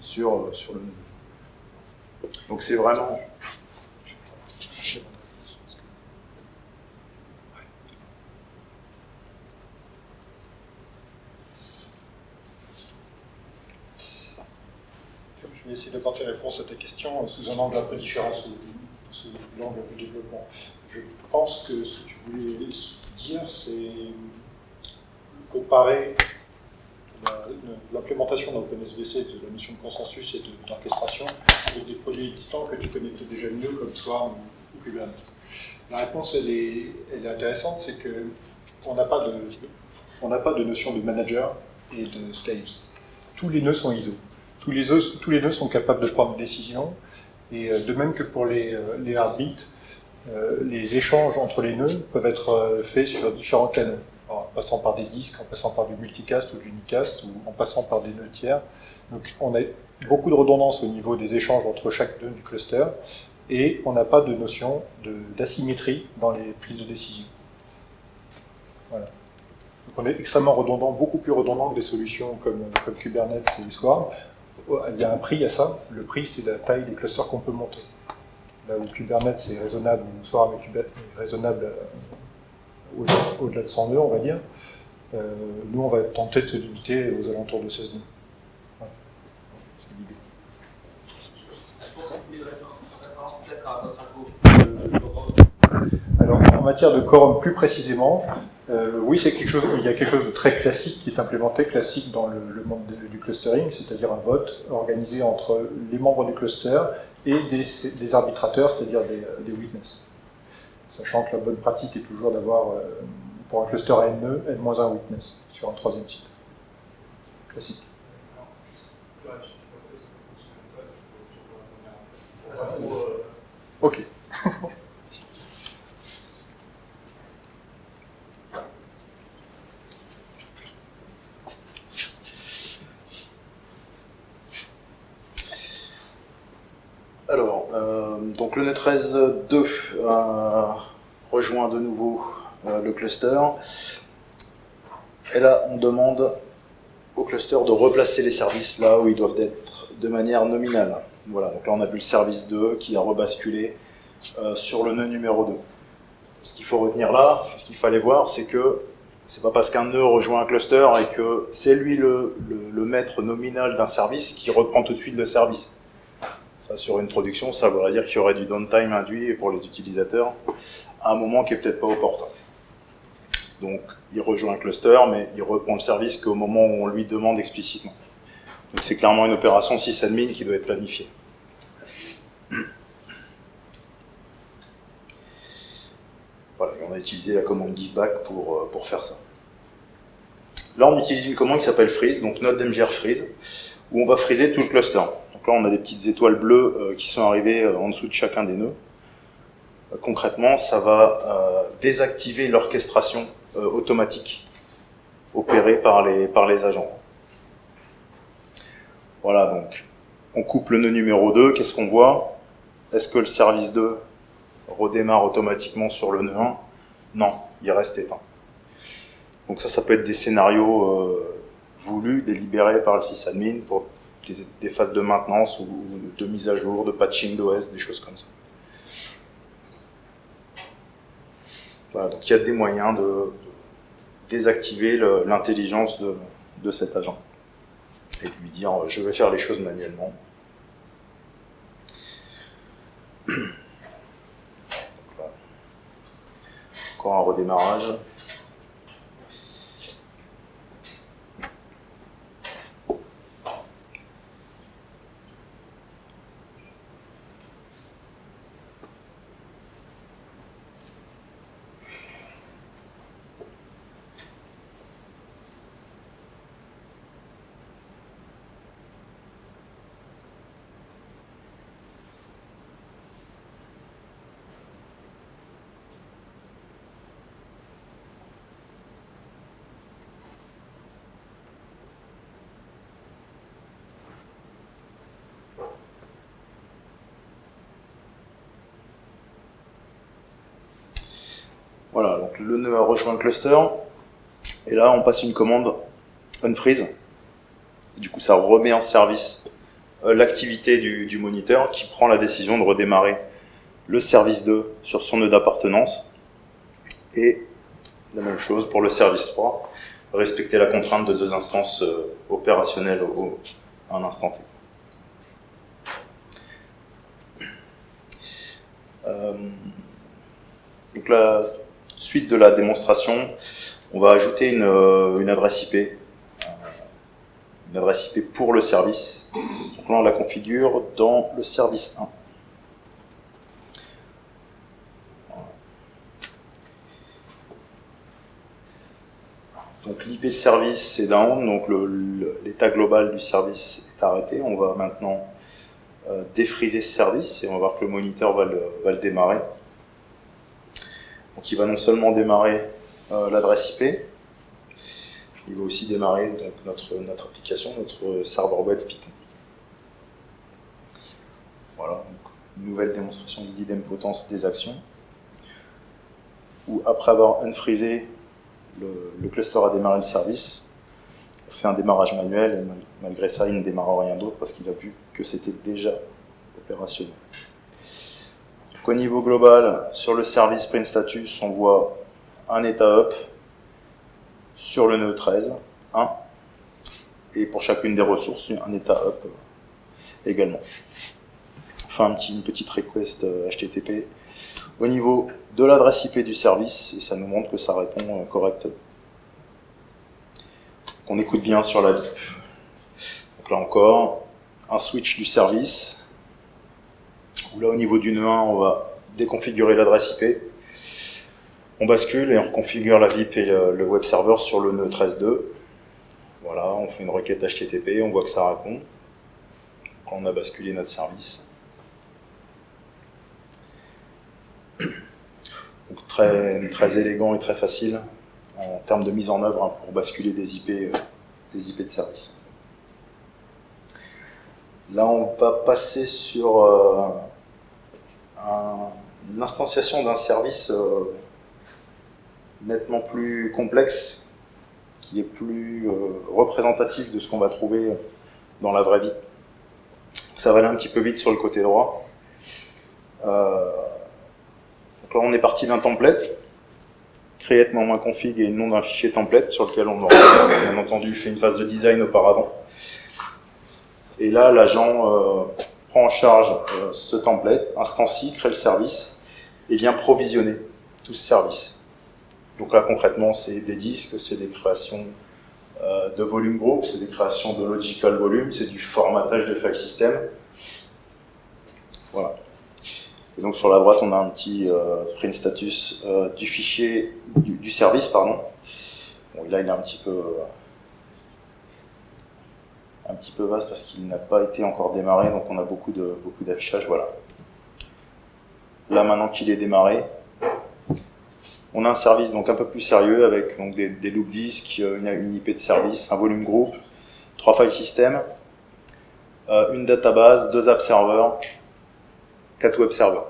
A: sur, euh, sur le 2. Donc c'est vraiment...
C: Je vais essayer d'apporter réponse à ta question sous un angle un peu différent, sous, sous l'angle du développement. Je pense que ce que tu voulais dire, c'est comparer l'implémentation d'OpenSVC de la notion de consensus et d'orchestration avec des produits existants que tu connais peut-être déjà mieux comme Swarm ou, Kubernetes. La réponse, est, elle est intéressante, c'est que on n'a pas de, pas de notion de manager et de slaves. Tous les nœuds sont ISO. Tous les, tous les nœuds sont capables de prendre des décisions. Et euh, de même que pour les, euh, les euh, les échanges entre les nœuds peuvent être faits sur différents canaux, en passant par des disques, en passant par du multicast ou du unicast, ou en passant par des nœuds tiers. Donc on a beaucoup de redondance au niveau des échanges entre chaque nœud du cluster, et on n'a pas de notion d'asymétrie dans les prises de décision. Voilà. Donc on est extrêmement redondant, beaucoup plus redondant que des solutions comme, Kubernetes et Swarm. Il y a un prix à ça. Le prix, c'est la taille des clusters qu'on peut monter. Là où Kubernetes c'est raisonnable, Swarm est est raisonnable au-delà de 100 nœuds, on va dire, euh, nous, on va tenter de se limiter aux alentours de 16 nœuds. Voilà. C'est l'idée.
B: Je pense référence peut-être à votre.
C: Alors, en matière de quorum plus précisément, euh, oui, c'est quelque chose, il y a quelque chose de très classique qui est implémenté, classique dans le, le monde de- du clustering, c'est-à-dire un vote organisé entre les membres du cluster et des, des arbitrateurs, c'est-à-dire des, des witness. Sachant que la bonne pratique est toujours d'avoir, euh, pour un cluster à n nœuds, n-1 witness sur un troisième site. Classique.
B: Ouais, [LAUGHS] [LAUGHS] je sais pas peut-être que ça fonctionne pas, ça, je peux- je peux répondre. Pas trop, euh,
C: Ok.
A: Alors, euh, donc le NET13.2 euh, rejoint de nouveau euh, le cluster. Et là, on demande au cluster de replacer les services là où ils doivent être de manière nominale. Voilà, donc là on a vu le service 2 qui a rebasculé euh, sur le nœud numéro 2. Ce qu'il faut retenir là, ce qu'il fallait voir, c'est que c'est pas parce qu'un nœud rejoint un cluster et que c'est lui le maître nominal d'un service qui reprend tout de suite le service. Ça, sur une production, ça voudrait dire qu'il y aurait du downtime induit pour les utilisateurs à un moment qui est peut-être pas opportun. Donc, il rejoint un cluster, mais il reprend le service qu'au moment où on lui demande explicitement. Donc, c'est clairement une opération sysadmin qui doit être planifiée. Voilà, on a utilisé la commande giveback pour, euh, pour faire ça. Là, on utilise une commande qui s'appelle freeze, donc node mgr freeze, où on va freezer tout le cluster. Donc là, on a des petites étoiles bleues euh, qui sont arrivées euh, en dessous de chacun des nœuds. Euh, concrètement, ça va désactiver l'orchestration automatique opérée par les, par les agents. Voilà, donc on coupe le nœud numéro 2, qu'est-ce qu'on voit? Est-ce que le service 2 redémarre automatiquement sur le nœud 1 Non, il reste éteint. Donc ça, ça peut être des scénarios voulus, délibérés par le sysadmin pour des, phases de maintenance ou, de mise à jour, de patching d'OS, des choses comme ça. Voilà, donc il y a des moyens de, désactiver l'intelligence de cet agent et de lui dire euh, je vais faire les choses manuellement. [CLEARS THROAT] Encore un redémarrage. Voilà, donc le nœud a rejoint le cluster. Et là, on passe une commande unfreeze. Du coup, ça remet en service euh, l'activité du, du moniteur qui prend la décision de redémarrer le service 2 sur son nœud d'appartenance. Et la même chose pour le service 3, respecter la contrainte de deux instances euh, opérationnelles au, à un instant T. Euh, donc la suite de la démonstration, on va ajouter une, adresse IP, euh, une adresse IP pour le service. Donc là, on la configure dans le service 1. Donc l'IP de service c'est down, donc l'état global du service est arrêté. On va maintenant euh, défriser ce service et on va voir que le moniteur va le démarrer. Donc il va non seulement démarrer euh, l'adresse IP, il va aussi démarrer notre, notre application, notre serveur web Python. Voilà, donc, une nouvelle démonstration d'idempotence des actions, où après avoir unfreezé le, le, cluster a démarré le service, on fait un démarrage manuel, et malgré ça, il ne démarre rien d'autre parce qu'il a vu que c'était déjà opérationnel. Donc, au niveau global, sur le service print status, on voit un état up sur le nœud 13, 1, et pour chacune des ressources, un état up également. Enfin, un petit, une petite request HTTP au niveau de l'adresse IP du service et ça nous montre que ça répond correctement. On écoute bien sur la VIP. Donc là encore, un switch du service. Là au niveau du nœud 1, on va déconfigurer l'adresse IP. On bascule et on reconfigure la VIP et le, web server sur le nœud 13.2. Voilà, on fait une requête HTTP, on voit que ça répond. Quand on a basculé notre service. Donc très, élégant et très facile en termes de mise en œuvre hein, pour basculer des IP, euh, de service. Là, on va passer sur euh, un, une instanciation d'un service euh, nettement plus complexe, qui est plus euh, représentatif de ce qu'on va trouver dans la vraie vie. Ça va aller un petit peu vite sur le côté droit. Euh, donc là, on est parti d'un template, create moins config et nom d'un fichier template sur lequel on aura bien entendu fait une phase de design auparavant. Et là, l'agent prend en charge euh, ce template, instancie, crée le service et vient provisionner tout ce service. Donc là, concrètement, c'est des disques, c'est des créations euh, de volume group, c'est des créations de logical volume, c'est du formatage de file system. Voilà. Et donc sur la droite, on a un petit euh, print status du fichier, du, du, service, pardon. Bon, là, il est un petit peu, un petit peu vaste parce qu'il n'a pas été encore démarré, donc on a beaucoup de beaucoup d'affichage. Voilà. Là, maintenant qu'il est démarré, on a un service donc un peu plus sérieux avec des, des loop disques, une, une, IP de service, un volume group, trois file systems, euh, une database, deux app servers, quatre web servers.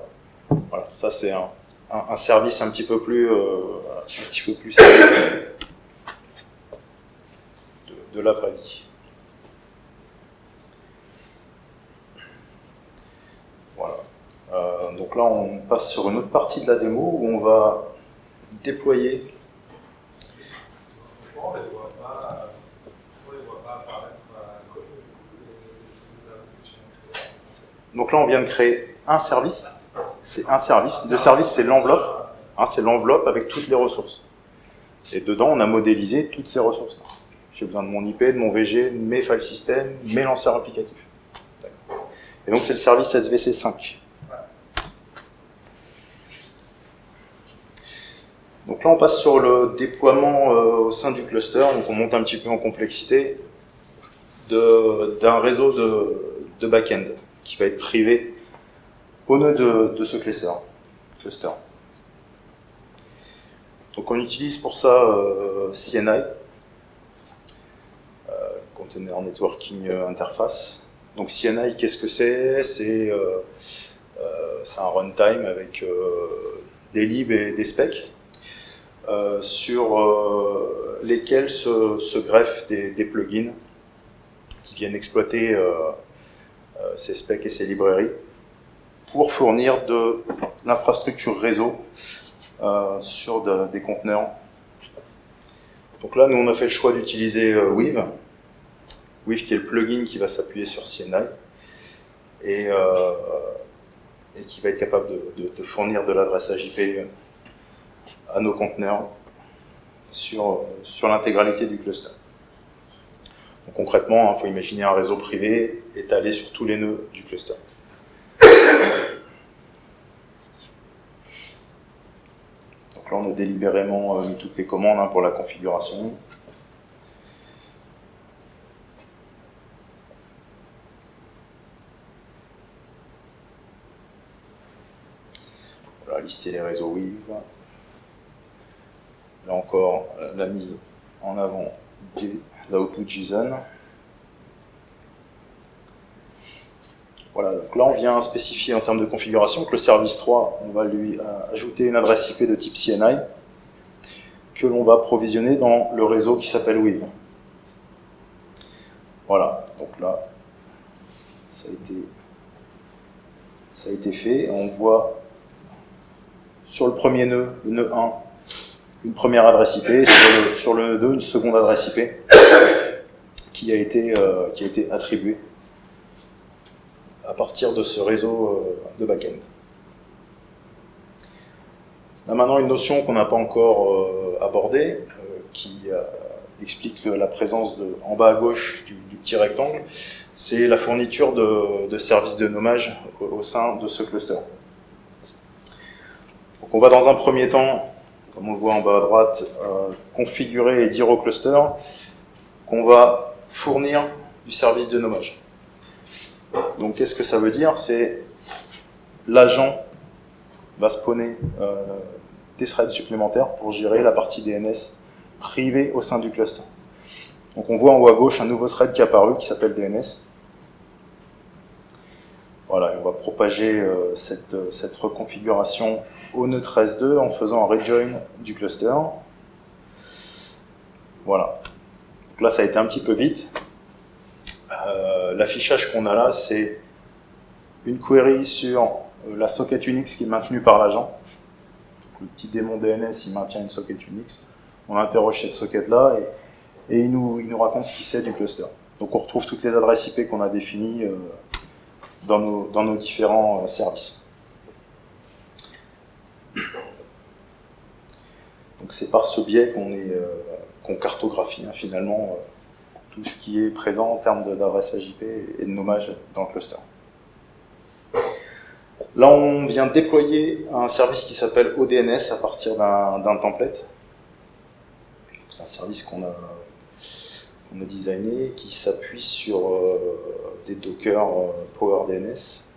A: Voilà, ça c'est un, service un petit peu plus, euh, un petit plus sérieux de, de la vraie vie. Voilà. Euh, donc là, on passe sur une autre partie de la démo où on va déployer. Donc là, on vient de créer un service. C'est un service. Le service, c'est l'enveloppe. Hein, c'est l'enveloppe avec toutes les ressources. Et dedans, on a modélisé toutes ces ressources. J'ai besoin de mon IP, de mon VG, de mes file systems, mes lanceurs applicatifs. Et donc, c'est le service SVC 5. Donc là, on passe sur le déploiement euh, au sein du cluster. Donc, on monte un petit peu en complexité d'un réseau de, back-end qui va être privé au nœud de, ce cluster. Donc on utilise pour ça euh, CNI, euh, Container Networking Interface. Donc CNI, qu'est-ce que c'est? C'est un runtime avec des libs et des specs sur lesquels se, greffent des, plugins qui viennent exploiter ces specs et ces librairies pour fournir de l'infrastructure réseau euh, sur des conteneurs. Donc là, nous, on a fait le choix d'utiliser euh, Weave. Weave qui est le plugin qui va s'appuyer sur CNI et, euh, qui va être capable de, fournir de l'adressage IP à nos conteneurs sur, sur l'intégralité du cluster. Donc concrètement, il hein, faut imaginer un réseau privé étalé sur tous les nœuds du cluster. on a délibérément euh, mis toutes les commandes hein, pour la configuration. Voilà, lister les réseaux Weave. Là encore, la mise en avant des outputs JSON. Voilà, donc là on vient spécifier en termes de configuration que le service 3, on va lui euh, ajouter une adresse IP de type CNI que l'on va provisionner dans le réseau qui s'appelle Weave. Voilà, donc là, ça a été, ça a été fait. On voit sur le premier nœud, le nœud 1, une première adresse IP, sur le, nœud 2, une seconde adresse IP qui a été, euh, été attribuée à partir de ce réseau euh, de back-end. Là maintenant une notion qu'on n'a pas encore euh, abordée, qui explique la présence de, en bas à gauche du, petit rectangle, c'est la fourniture de, services de nommage au, sein de ce cluster. Donc on va dans un premier temps, comme on le voit en bas à droite, configurer et dire au cluster qu'on va fournir du service de nommage. Donc qu'est-ce que ça veut dire? C'est l'agent va spawner euh, des threads supplémentaires pour gérer la partie DNS privée au sein du cluster. Donc on voit en haut à gauche un nouveau thread qui est apparu qui s'appelle DNS. Voilà, on va propager euh, cette, cette, reconfiguration au nœud 13.2 en faisant un rejoin du cluster. Voilà. Donc là, ça a été un petit peu vite. Euh, l'affichage qu'on a là, c'est une query sur euh, la socket Unix qui est maintenue par l'agent. Le petit démon DNS, il maintient une socket Unix. On interroge cette socket-là et, il, nous, raconte ce qu'il sait du cluster. Donc on retrouve toutes les adresses IP qu'on a définies euh, dans, nos, dans nos différents services. Donc c'est par ce biais qu'on qu'on cartographie hein, finalement tout ce qui est présent en termes d'adresse IP et de nommage dans le cluster. Là, on vient déployer un service qui s'appelle ODNS à partir d'un template. C'est un service qu'on a, a, designé qui s'appuie sur euh, des Docker euh, PowerDNS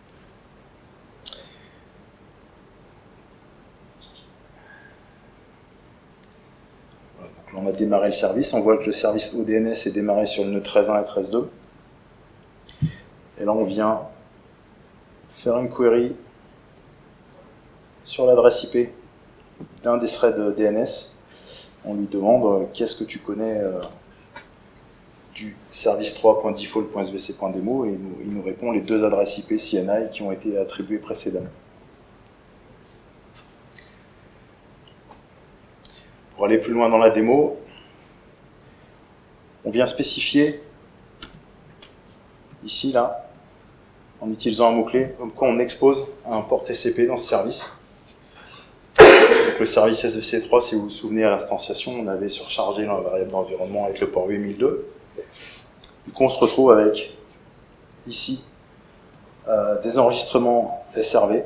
A: on a démarré le service, on voit que le service ODNS est démarré sur le nœud 13.1 et 13.2. Et là, on vient faire une query sur l'adresse IP d'un des threads DNS. On lui demande euh, qu'est-ce que tu connais du service 3.default.svc.demo et il nous répond les deux adresses IP CNI qui ont été attribuées précédemment. Pour aller plus loin dans la démo, on vient spécifier ici, là, en utilisant un mot-clé, comme quoi on expose un port TCP dans ce service. avec le service SVC3, si vous vous souvenez à l'instanciation, on avait surchargé la variable d'environnement avec le port 8002. Du coup, on se retrouve avec ici euh, des enregistrements SRV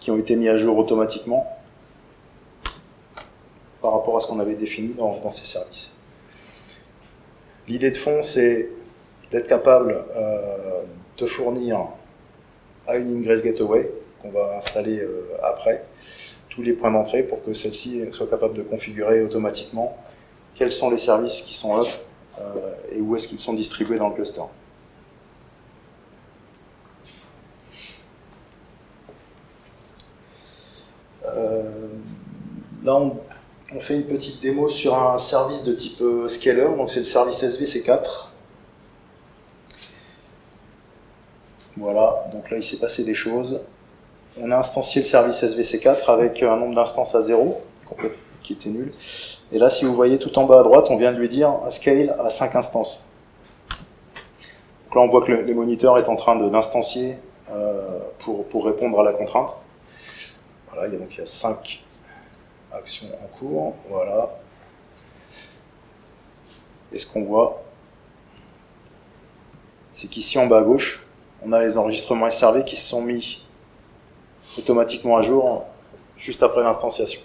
A: qui ont été mis à jour automatiquement par rapport à ce qu'on avait défini dans, ces services. L'idée de fond, c'est d'être capable euh, de fournir à une Ingress Gateway, qu'on va installer euh, après, tous les points d'entrée pour que celle-ci soit capable de configurer automatiquement quels sont les services qui sont up et où est-ce qu'ils sont distribués dans le cluster. là, on fait une petite démo sur un service de type euh, scaler, donc c'est le service SVC4. Voilà, donc là il s'est passé des choses. On a instancié le service SVC4 avec un nombre d'instances à 0, qui était nul. Et là, si vous voyez tout en bas à droite, on vient de lui dire scale à 5 instances. Donc là, on voit que le, moniteur est en train d'instancier euh, pour, pour répondre à la contrainte. Voilà, il y a donc il y a 5 action en cours, voilà. Et ce qu'on voit, c'est qu'ici en bas à gauche, on a les enregistrements SRV qui se sont mis automatiquement à jour juste après l'instanciation.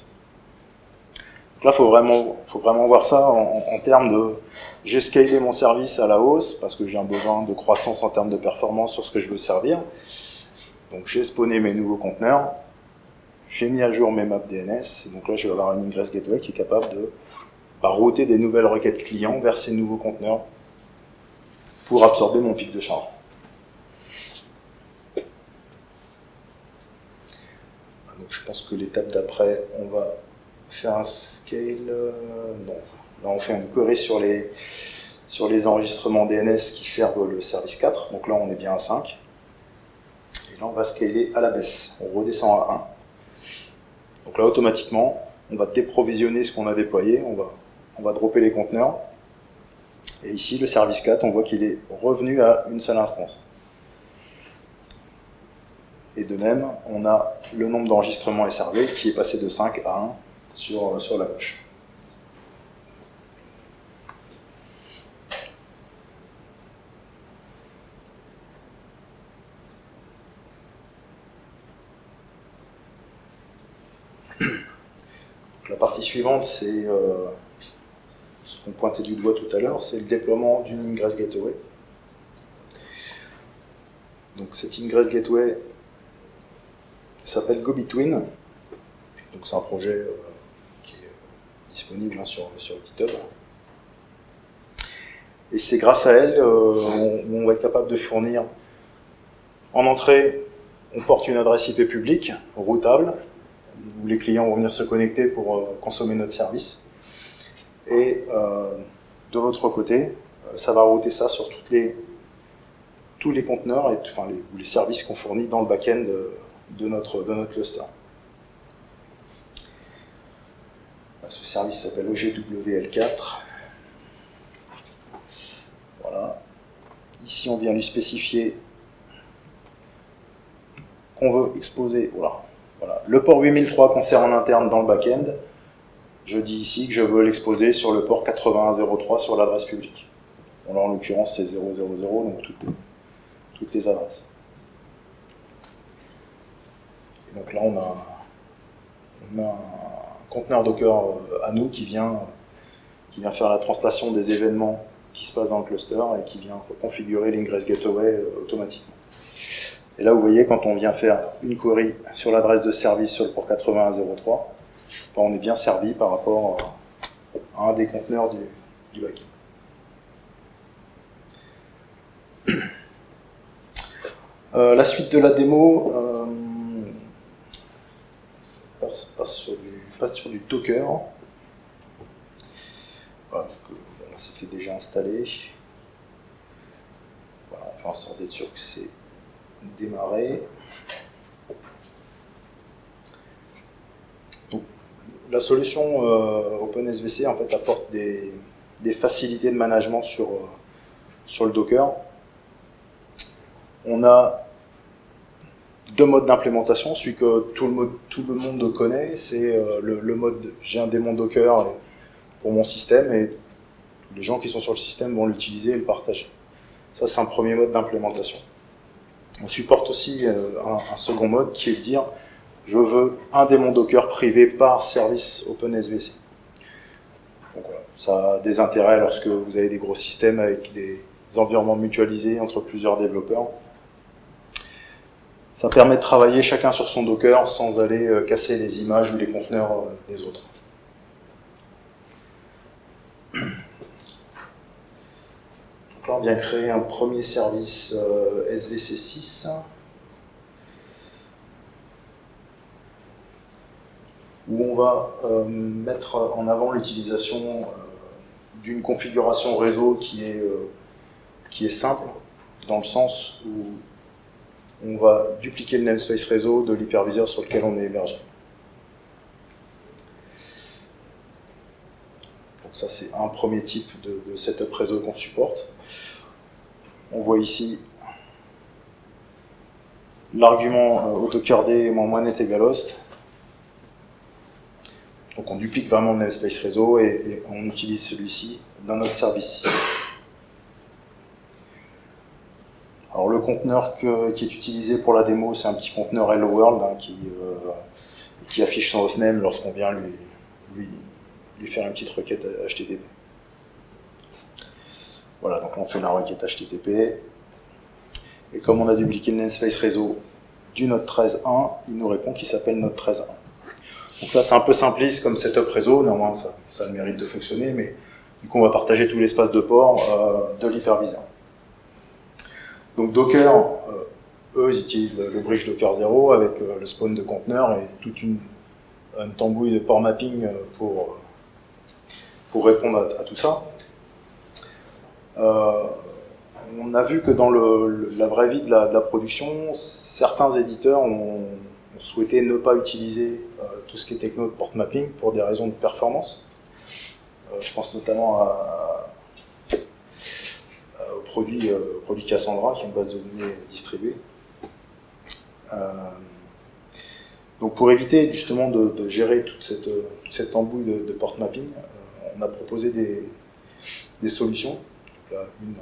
A: Là, il faut vraiment, faut vraiment voir ça en, termes de j'ai scalé mon service à la hausse parce que j'ai un besoin de croissance en termes de performance sur ce que je veux servir. Donc j'ai spawné mes nouveaux conteneurs, j'ai mis à jour mes maps DNS, donc là je vais avoir une Ingress Gateway qui est capable de bah, router des nouvelles requêtes clients vers ces nouveaux conteneurs pour absorber mon pic de charge. Donc je pense que l'étape d'après, on va faire un scale, euh, non, là on fait une query sur les, sur les enregistrements DNS qui servent le service 4, donc là on est bien à 5, et là on va scaler à la baisse, on redescend à 1. Donc là, automatiquement, on va déprovisionner ce qu'on a déployé, on va, on va dropper les conteneurs. Et ici, le service 4, on voit qu'il est revenu à une seule instance. Et de même, on a le nombre d'enregistrements SRV qui est passé de 5 à 1 sur, sur la gauche. La partie suivante, c'est euh, ce qu'on pointait du doigt tout à l'heure, c'est le déploiement d'une Ingress Gateway. Donc cette Ingress Gateway s'appelle GoBetween. Donc c'est un projet euh, euh, disponible hein, sur, sur GitHub. Et c'est grâce à elle on, on, va être capable de fournir en entrée, on porte une adresse IP publique, routable, où les clients vont venir se connecter pour euh, consommer notre service. Et euh, de l'autre côté, euh, ça va router ça sur toutes les, tous les conteneurs et enfin, les, les services qu'on fournit dans le back-end de, notre, de notre cluster. Ce service s'appelle OGWL4. Voilà. Ici, on vient lui spécifier qu'on veut exposer. Voilà. Le port 8003 qu'on sert en interne dans le back-end, je dis ici que je veux l'exposer sur le port 8103 sur l'adresse publique. là, en l'occurrence, c'est 000, donc toutes les, toutes les adresses. Et donc là, on a, on a conteneur Docker euh, à nous qui vient, qui vient faire la translation des événements qui se passent dans le cluster et qui vient configurer l'ingress gateway euh, automatiquement. Et là, vous voyez, quand on vient faire une query sur l'adresse de service sur le port 8103, ben, on est bien servi par rapport à un des conteneurs du, du backend. Euh, la suite de la démo passe, sur du, passe, sur du, Docker. Voilà, c'était déjà installé. Voilà, on fait en sorte d'être sûr que c'est démarrer. la solution euh, OpenSVC en fait, apporte des, facilités de management sur, euh, sur le Docker. On a deux modes d'implémentation. Celui que tout le, tout le monde connaît, c'est euh, le, mode j'ai un démon Docker pour mon système et les gens qui sont sur le système vont l'utiliser et le partager. Ça, c'est un premier mode d'implémentation. On supporte aussi euh, un, second mode qui est de dire je veux un démon Docker privé par service OpenSVC. Donc voilà, ça a des intérêts lorsque vous avez des gros systèmes avec des environnements mutualisés entre plusieurs développeurs. Ça permet de travailler chacun sur son Docker sans aller euh, casser les images ou les conteneurs euh, des autres. [CLEARS THROAT] on vient créer un premier service euh, SVC6. où on va mettre en avant l'utilisation d'une configuration réseau qui est, qui est simple, dans le sens où on va dupliquer le namespace réseau de l'hyperviseur sur lequel on est hébergé. Donc ça c'est un premier type de, setup réseau qu'on supporte. On voit ici l'argument euh, AutoCARD moins net égale host. Donc on duplique vraiment le namespace réseau et on utilise celui-ci dans notre service. Alors le conteneur qui est utilisé pour la démo, c'est un petit conteneur Hello World hein, qui, euh, qui affiche son hostname lorsqu'on vient lui, lui, faire une petite requête HTTP. Voilà, donc on fait la requête HTTP. Et comme on a dupliqué le namespace réseau du Node 13.1, il nous répond qu'il s'appelle Node 13.1. Donc ça c'est un peu simpliste comme setup réseau, néanmoins ça, ça a le mérite de fonctionner, mais du coup on va partager tout l'espace de port euh, de l'hyperviseur. Donc Docker, euh, eux, ils utilisent le, bridge Docker 0 avec euh, le spawn de conteneurs et toute une, tambouille de port mapping euh, pour, pour répondre à, tout ça. on a vu que dans la vraie vie de la, production, certains éditeurs ont, souhaité ne pas utiliser tout ce qui est techno de port mapping pour des raisons de performance. je pense notamment à, produit, euh, produit Cassandra, qui est une base de données distribuée. Euh, donc pour éviter justement de, gérer toute cette, cette embouille de, port mapping, euh, on a proposé des, des solutions, une,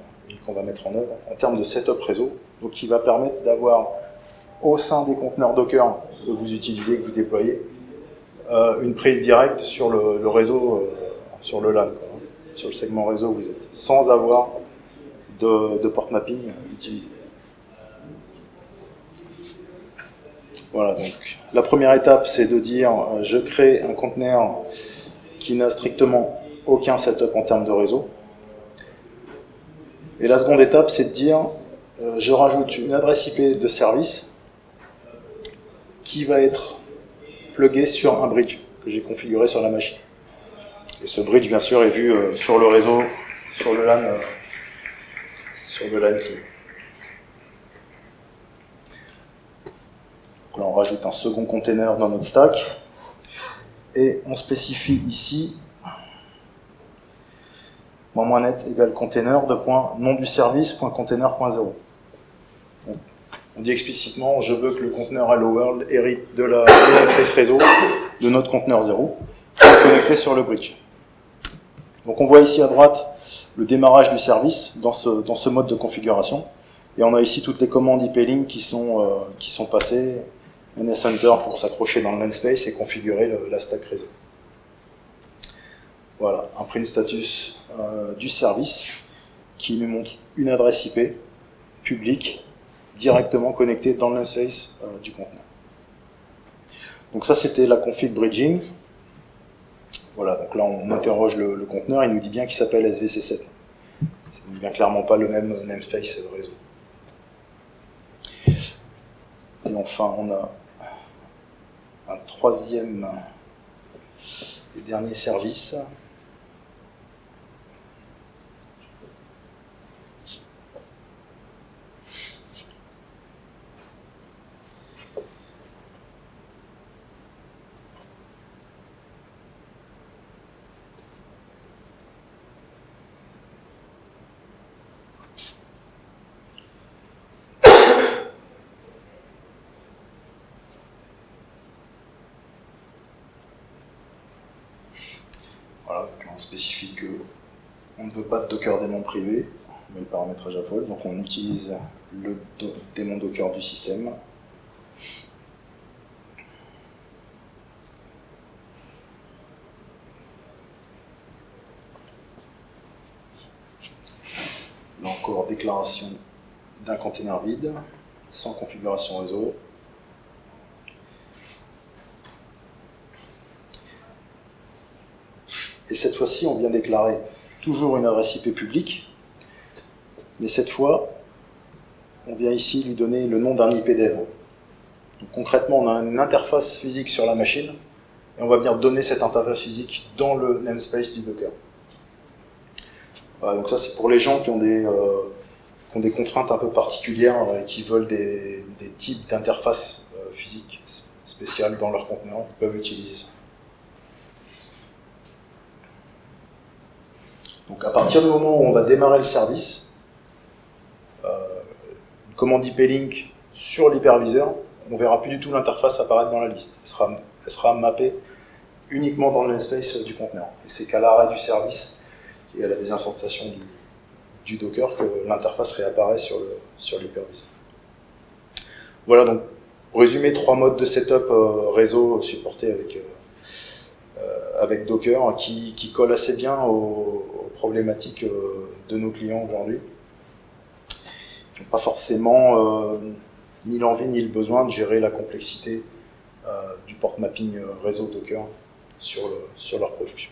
A: qu'on va mettre en œuvre, en termes de setup réseau, donc qui va permettre d'avoir au sein des conteneurs Docker que vous utilisez, que vous déployez, une prise directe sur le, réseau, sur le LAN, sur le segment réseau où vous êtes, sans avoir de, port mapping utilisé. Voilà, donc la première étape, c'est de dire euh, je crée un conteneur qui n'a strictement aucun setup en termes de réseau. Et la seconde étape, c'est de dire euh, je rajoute une adresse IP de service qui va être pluguée sur un bridge que j'ai configuré sur la machine. Et ce bridge, bien sûr, est vu euh, sur le réseau, sur le LAN sur de Donc là, on rajoute un second container dans notre stack. Et on spécifie ici moins net égale container de point nom du service point container.0. On dit explicitement je veux que le conteneur Hello World hérite de la space réseau de notre conteneur 0 connecté sur le bridge. Donc on voit ici à droite le démarrage du service dans ce, dans ce mode de configuration. Et on a ici toutes les commandes IP-Link qui, sont euh, qui sont passées, NSHunter pour s'accrocher dans le namespace et configurer la stack réseau. Voilà, un print status euh, du service qui nous montre une adresse IP publique directement connectée dans le namespace euh, du conteneur. Donc ça c'était la config bridging. Voilà, donc là on interroge le, conteneur, il nous dit bien qu'il s'appelle SVC7. C'est bien clairement pas le même namespace réseau. Et enfin on a un troisième et dernier service ne veut pas de Docker démon privé, mais le paramétrage à vol, donc on utilise le démon Docker du système. Là encore, déclaration d'un container vide, sans configuration réseau. Et cette fois-ci, on vient déclarer toujours une adresse IP publique, mais cette fois, on vient ici lui donner le nom d'un IPdev. Donc, concrètement, on a une interface physique sur la machine, et on va venir donner cette interface physique dans le namespace du Docker. Donc ça c'est pour les gens qui ont des, euh, qui ont des contraintes un peu particulières et qui veulent des, des types d'interfaces euh, physiques spéciales dans leur conteneur, ils peuvent utiliser ça. Donc à partir du moment où on va démarrer le service, euh, une commande IP-Link sur l'hyperviseur, on ne verra plus du tout l'interface apparaître dans la liste. Elle sera, elle sera mappée uniquement dans le du conteneur. Et c'est qu'à l'arrêt du service et à la désinstallation du, Docker que l'interface réapparaît sur le sur l'hyperviseur. Voilà donc, résumer, trois modes de setup euh, réseau supportés avec, euh, avec Docker qui, qui collent assez bien aux, problématiques euh, de nos clients aujourd'hui, qui n'ont pas forcément euh, ni l'envie ni le besoin de gérer la complexité euh, du port mapping euh, réseau Docker sur leur production.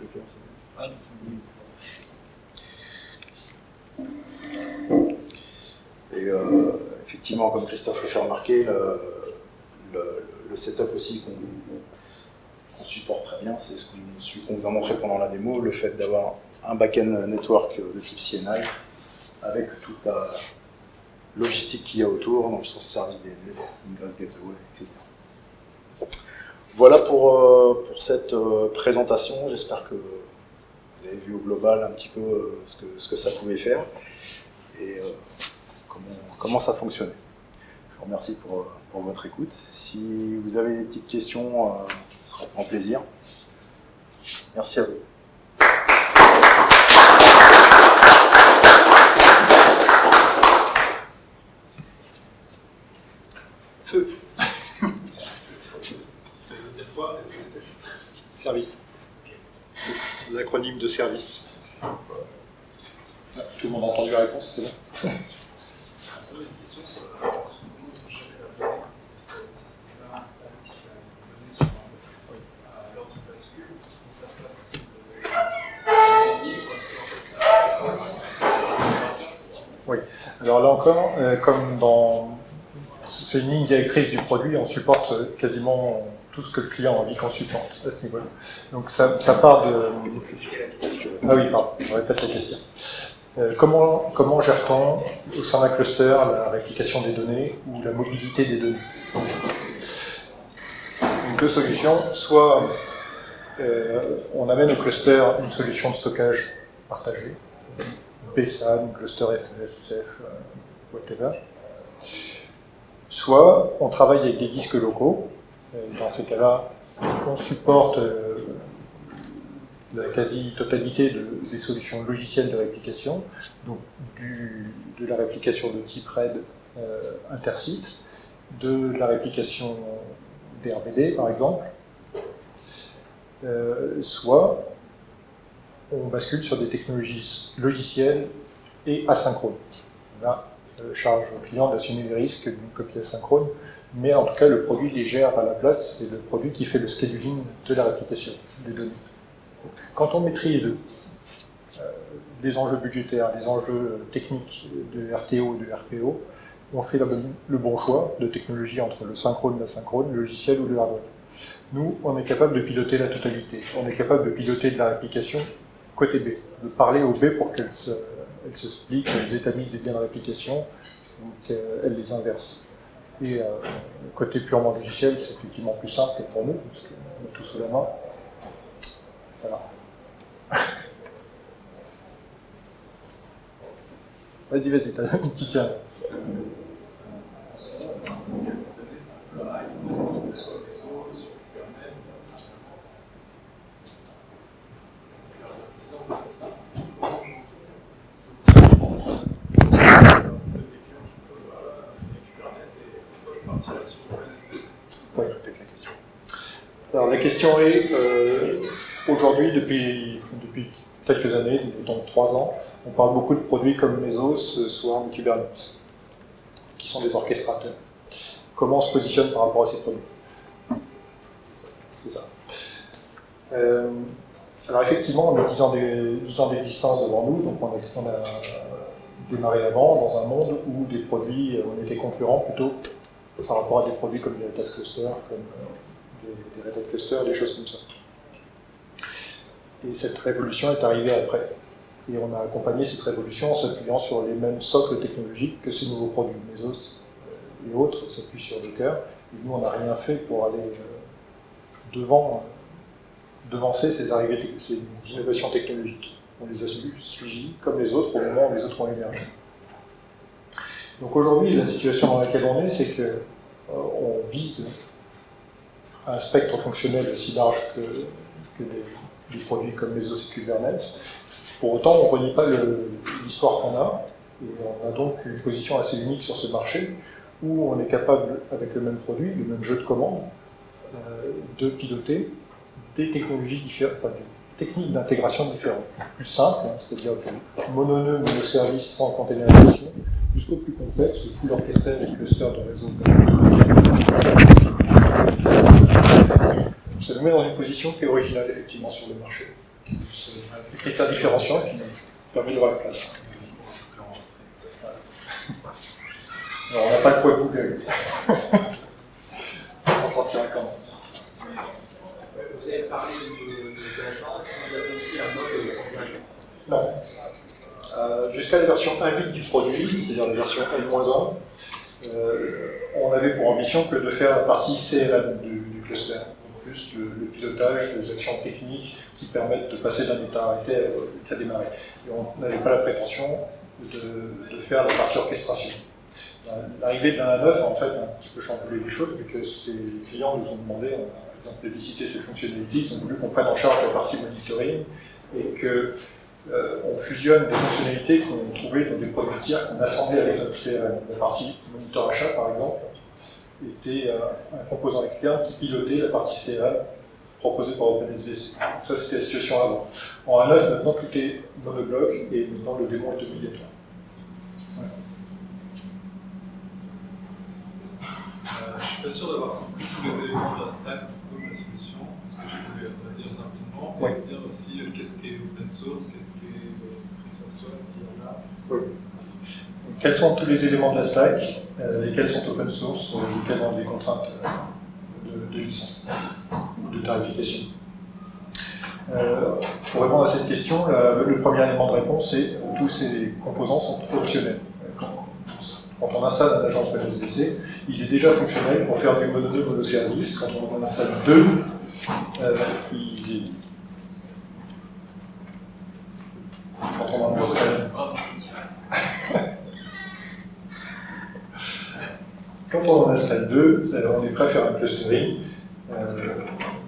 A: Docker, c'est- Et euh, effectivement, comme Christophe le fait remarquer, le, setup aussi qu'on supporte très bien, c'est ce qu'on- vous a montré pendant la démo, le fait d'avoir un back-end network de type CNI avec toute la logistique qu'il y a autour, donc sur service DNS, Ingress Gateway, etc. Voilà pour, euh, pour cette euh, présentation. J'espère que vous avez vu au global un petit peu euh, ce que, ce que ça pouvait faire et comment, comment ça fonctionnait. Je vous remercie pour, euh, pour votre écoute. Si vous avez des petites questions, euh, ce sera grand plaisir. Merci à vous.
C: Feu.
B: Ça veut dire quoi
C: Service. L'acronyme de service. Tout le monde a entendu la réponse, c'est bon [LAUGHS]
B: une question sur la sur comment vous gérez la donnée Est-ce que si vous avez un service qui a une donnée sur un à l'heure du bascule, comment ça se passe Est-ce que vous avez une ligne ou est-ce qu'en fait ça
C: Alors là encore, euh, comme dans c'est une ligne directrice du produit, on supporte euh, quasiment tout ce que le client a envie qu'on supporte à ce niveau-là. Donc ça, part de... Ah oui, pardon, je répète la question. Euh, comment, comment gère-t-on au sein d'un cluster la réplication des données ou la mobilité des données? Deux solutions, soit on amène au cluster une solution de stockage partagée, PSAN, cluster FSF, euh, whatever. Soit on travaille avec des disques locaux. Dans ces cas-là, on supporte euh, la quasi-totalité de- des solutions logicielles de réplication, donc de la réplication de type RAID euh, intersite, de la réplication DRBD par exemple, soit on bascule sur des technologies logicielles et asynchrones. Là, euh, charge au client d'assumer les risques d'une copie asynchrone, mais en tout cas, le produit les gère à la place, c'est le produit qui fait le scheduling de la réplication des données. Quand on maîtrise euh, les enjeux budgétaires, les enjeux techniques de RTO et de RPO, on fait le bon choix de technologie entre le synchrone, l'asynchrone, le logiciel ou le hardware. Nous, on est capable de piloter la totalité. On est capable de piloter de la réplication côté B, de parler aux B pour qu'elles se, elles se qu'elles établissent des biens de réplication, ou qu'elles les inversent. Et euh, côté purement logiciel, c'est effectivement plus simple pour nous, parce qu'on a tout sous la main. Voilà. [LAUGHS] Vas-y, vas-y, t'as une petite tiens. Alors la question est, euh, aujourd'hui, depuis, depuis quelques années, donc trois ans, on parle beaucoup de produits comme Mesos, Swarm, Kubernetes, qui sont des orchestrateurs. Comment on se positionne par rapport à ces produits? C'est ça. Euh, alors effectivement, on a 10 ans d'existence devant nous, donc on a, démarré avant dans un monde où des produits, on était concurrents plutôt par rapport à des produits comme des Task Cluster, comme euh, des, des Red Hat Cluster, des choses comme ça. Et cette révolution est arrivée après. Et on a accompagné cette révolution en s'appuyant sur les mêmes socles technologiques que ces nouveaux produits. Les autres et autres s'appuient sur cœur. Et nous, on n'a rien fait pour aller euh, devant, euh, devancer ces, innovations technologiques. On les a suivies comme les autres au moment où les autres ont émergé. Donc aujourd'hui, la situation dans laquelle on est, c'est qu'on euh, vise un spectre fonctionnel aussi large que, des, produits comme les et Kubernetes. Pour autant, on ne renie pas l'histoire qu'on a, et on a donc une position assez unique sur ce marché, où on est capable, avec le même produit, le même jeu de commande, euh, de piloter des technologies différentes, enfin, des techniques d'intégration différentes. Plus simple, hein, c'est-à-dire mononeux, monoservice sans containerisation, jusqu'au plus complexe, le full orchestré avec cluster de réseau. Ça nous met dans une position qui est originale, effectivement, sur le marché. C'est un critère différenciant qui nous permet de voir la place. Alors, on n'a pas de poids Google. [LAUGHS] on s'en sortira quand? même.
D: Parlé de développement, est-ce que vous aussi la mode sans agent
C: Non. Euh, jusqu'à la version 1.8 du produit, c'est-à-dire la version N-1, euh, on avait pour ambition que de faire la partie CLM du, du cluster, juste le, pilotage, les actions techniques qui permettent de passer d'un état arrêté à l'état démarré. Et on n'avait pas la prétention de, de, faire la partie orchestration. L'arrivée d'un 9 a en fait un petit peu chamboulé les choses, vu que ces clients nous ont demandé, exemple, de visiter ces fonctionnalités, ils ont voulu qu'on prenne en charge la partie monitoring, et que euh, on fusionne des fonctionnalités qu'on trouvait dans des produits tiers qu'on assemblait avec notre CRM. La partie moniteur achat, par exemple, était un composant externe qui pilotait la partie CRM proposée par OpenSVC. Ça, c'était la situation avant. En 1.9, maintenant, tout est monobloc et maintenant le démon est obligatoire.
B: Ouais. Euh, je suis pas sûr d'avoir compris tous les éléments de la stack de la solution. Est-ce que tu peux dire rapidement et dire aussi euh, qu'est-ce qui est open source, qu'est-ce qui est euh, free software, s'il y en a
C: oui. Quels sont tous les éléments de la stack, euh, lesquels sont open source, euh, lesquels ont des contraintes de, de licence, de tarification? Euh, Pour répondre à cette question, la, le premier élément de réponse, c'est tous ces composants sont optionnels. Quand, on installe un agent SBC, il est déjà fonctionnel pour faire du mononome monoservice. Quand on en installe deux, euh, il est... Quand on en installe... Quand on en installe deux, on est prêt à faire un clustering euh,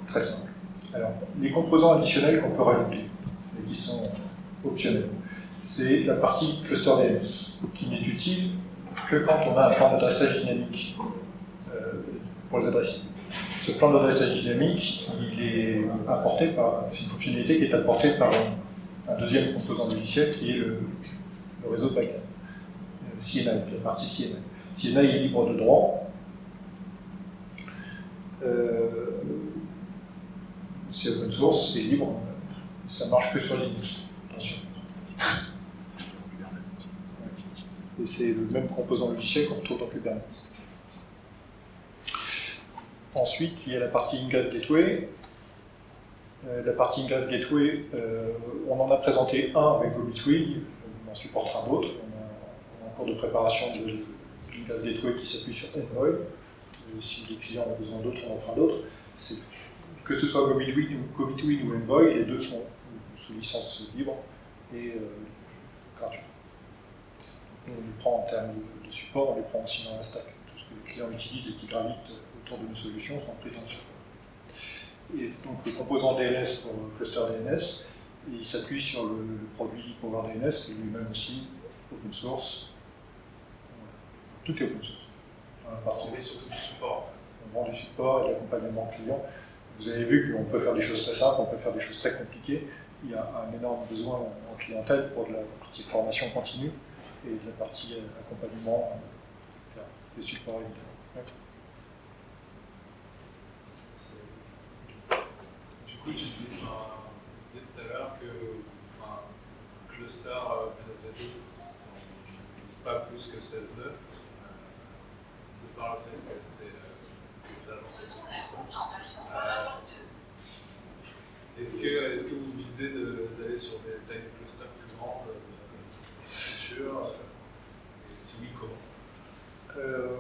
C: très simple. Alors, les composants additionnels qu'on peut rajouter, et qui sont optionnels, c'est la partie cluster DNS, qui n'est utile que quand on a un plan d'adressage dynamique euh, pour les adresses. Ce plan d'adressage dynamique, il est apporté par, c'est une fonctionnalité qui est apportée par un, deuxième composant logiciel qui est le, réseau de backend, CNI, la partie CNI. CNI est libre de droit. Euh, c'est open source, c'est libre, ça marche que sur Linux. Et c'est le même composant logiciel qu'on retrouve dans Kubernetes. Ensuite, il y a la partie Ingress Gateway. Euh, la partie Ingress Gateway, euh, on en a présenté un avec GoBitwig, on en supportera d'autres. On, on, est en cours de préparation de Gateway qui s'appuie sur Envoy. Si les clients ont besoin d'autres, on en fera d'autres. Que ce soit GoBitwig ou Envoy, les deux sont sous licence libre et euh, gratuite. On les prend en termes de, de support, on les prend aussi dans la stack. Tout ce que les clients utilisent et qui gravite autour de nos solutions sont pris dans le support. Et donc le composant DNS pour le cluster DNS, il s'appuie sur le, le produit Power DNS, qui est lui-même aussi open source. Tout est open source.
B: On est surtout du support.
C: on vend du support et de l'accompagnement client. Vous avez vu qu'on peut faire des choses très simples, on peut faire des choses très compliquées. Il y a un énorme besoin en en clientèle pour de la partie formation continue et de la partie euh, accompagnement euh, et support.
B: Du coup, tu disais tout à l'heure que enfin, cluster euh, PNFS n'utilise pas plus que 16 nœuds, euh, de par le fait que c'est euh. Euh, Est-ce que, est que vous visez d'aller sur des tailles de clusters plus grandes euh, Et si oui, comment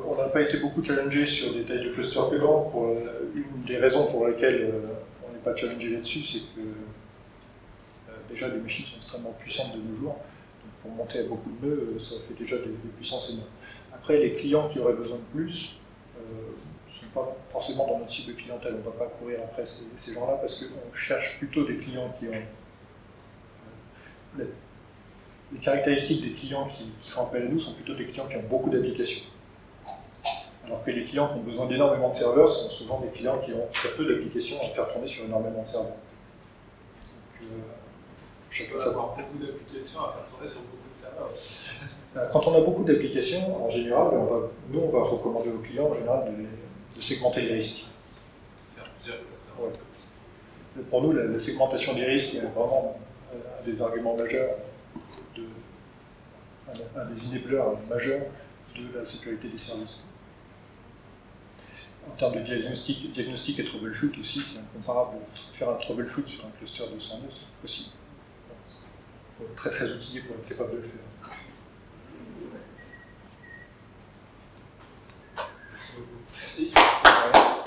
C: on n'a pas été beaucoup challengé sur des tailles de grandes. Pour, euh, une des raisons pour lesquelles euh, on n'est pas challengé là-dessus, c'est que euh, déjà les machines sont extrêmement puissantes de nos jours. Donc pour monter à beaucoup de nœuds, ça fait déjà des, puissances énormes. Après, les clients qui auraient besoin de plus ne sont pas forcément dans notre cible de clientèle. On ne va pas courir après ces, ces gens-là parce qu'on cherche plutôt des clients qui ont euh, les, caractéristiques des clients qui, qui font appel à nous sont plutôt des clients qui ont beaucoup d'applications. Alors que les clients qui ont besoin d'énormément de serveurs sont souvent des clients qui ont très peu d'applications à faire tourner sur énormément de serveurs. Donc, euh,
B: Je beaucoup d'applications à faire tourner sur beaucoup de serveurs.
C: Euh, Quand on a beaucoup d'applications, en général, on va, nous, on va recommander aux clients en général de, les- de segmenter les risques.
B: Faire plusieurs clusters.
C: Ouais. Pour nous, la, la segmentation des risques est vraiment euh, un des arguments majeurs, un, des enablers majeurs de la sécurité des services. En termes de diagnostic, diagnostic et troubleshoot aussi, c'est incomparable. Faire un troubleshoot sur un cluster de 100 nœuds, c'est possible. Il faut être très très outillé pour être capable de le faire.
B: Merci beaucoup. Merci.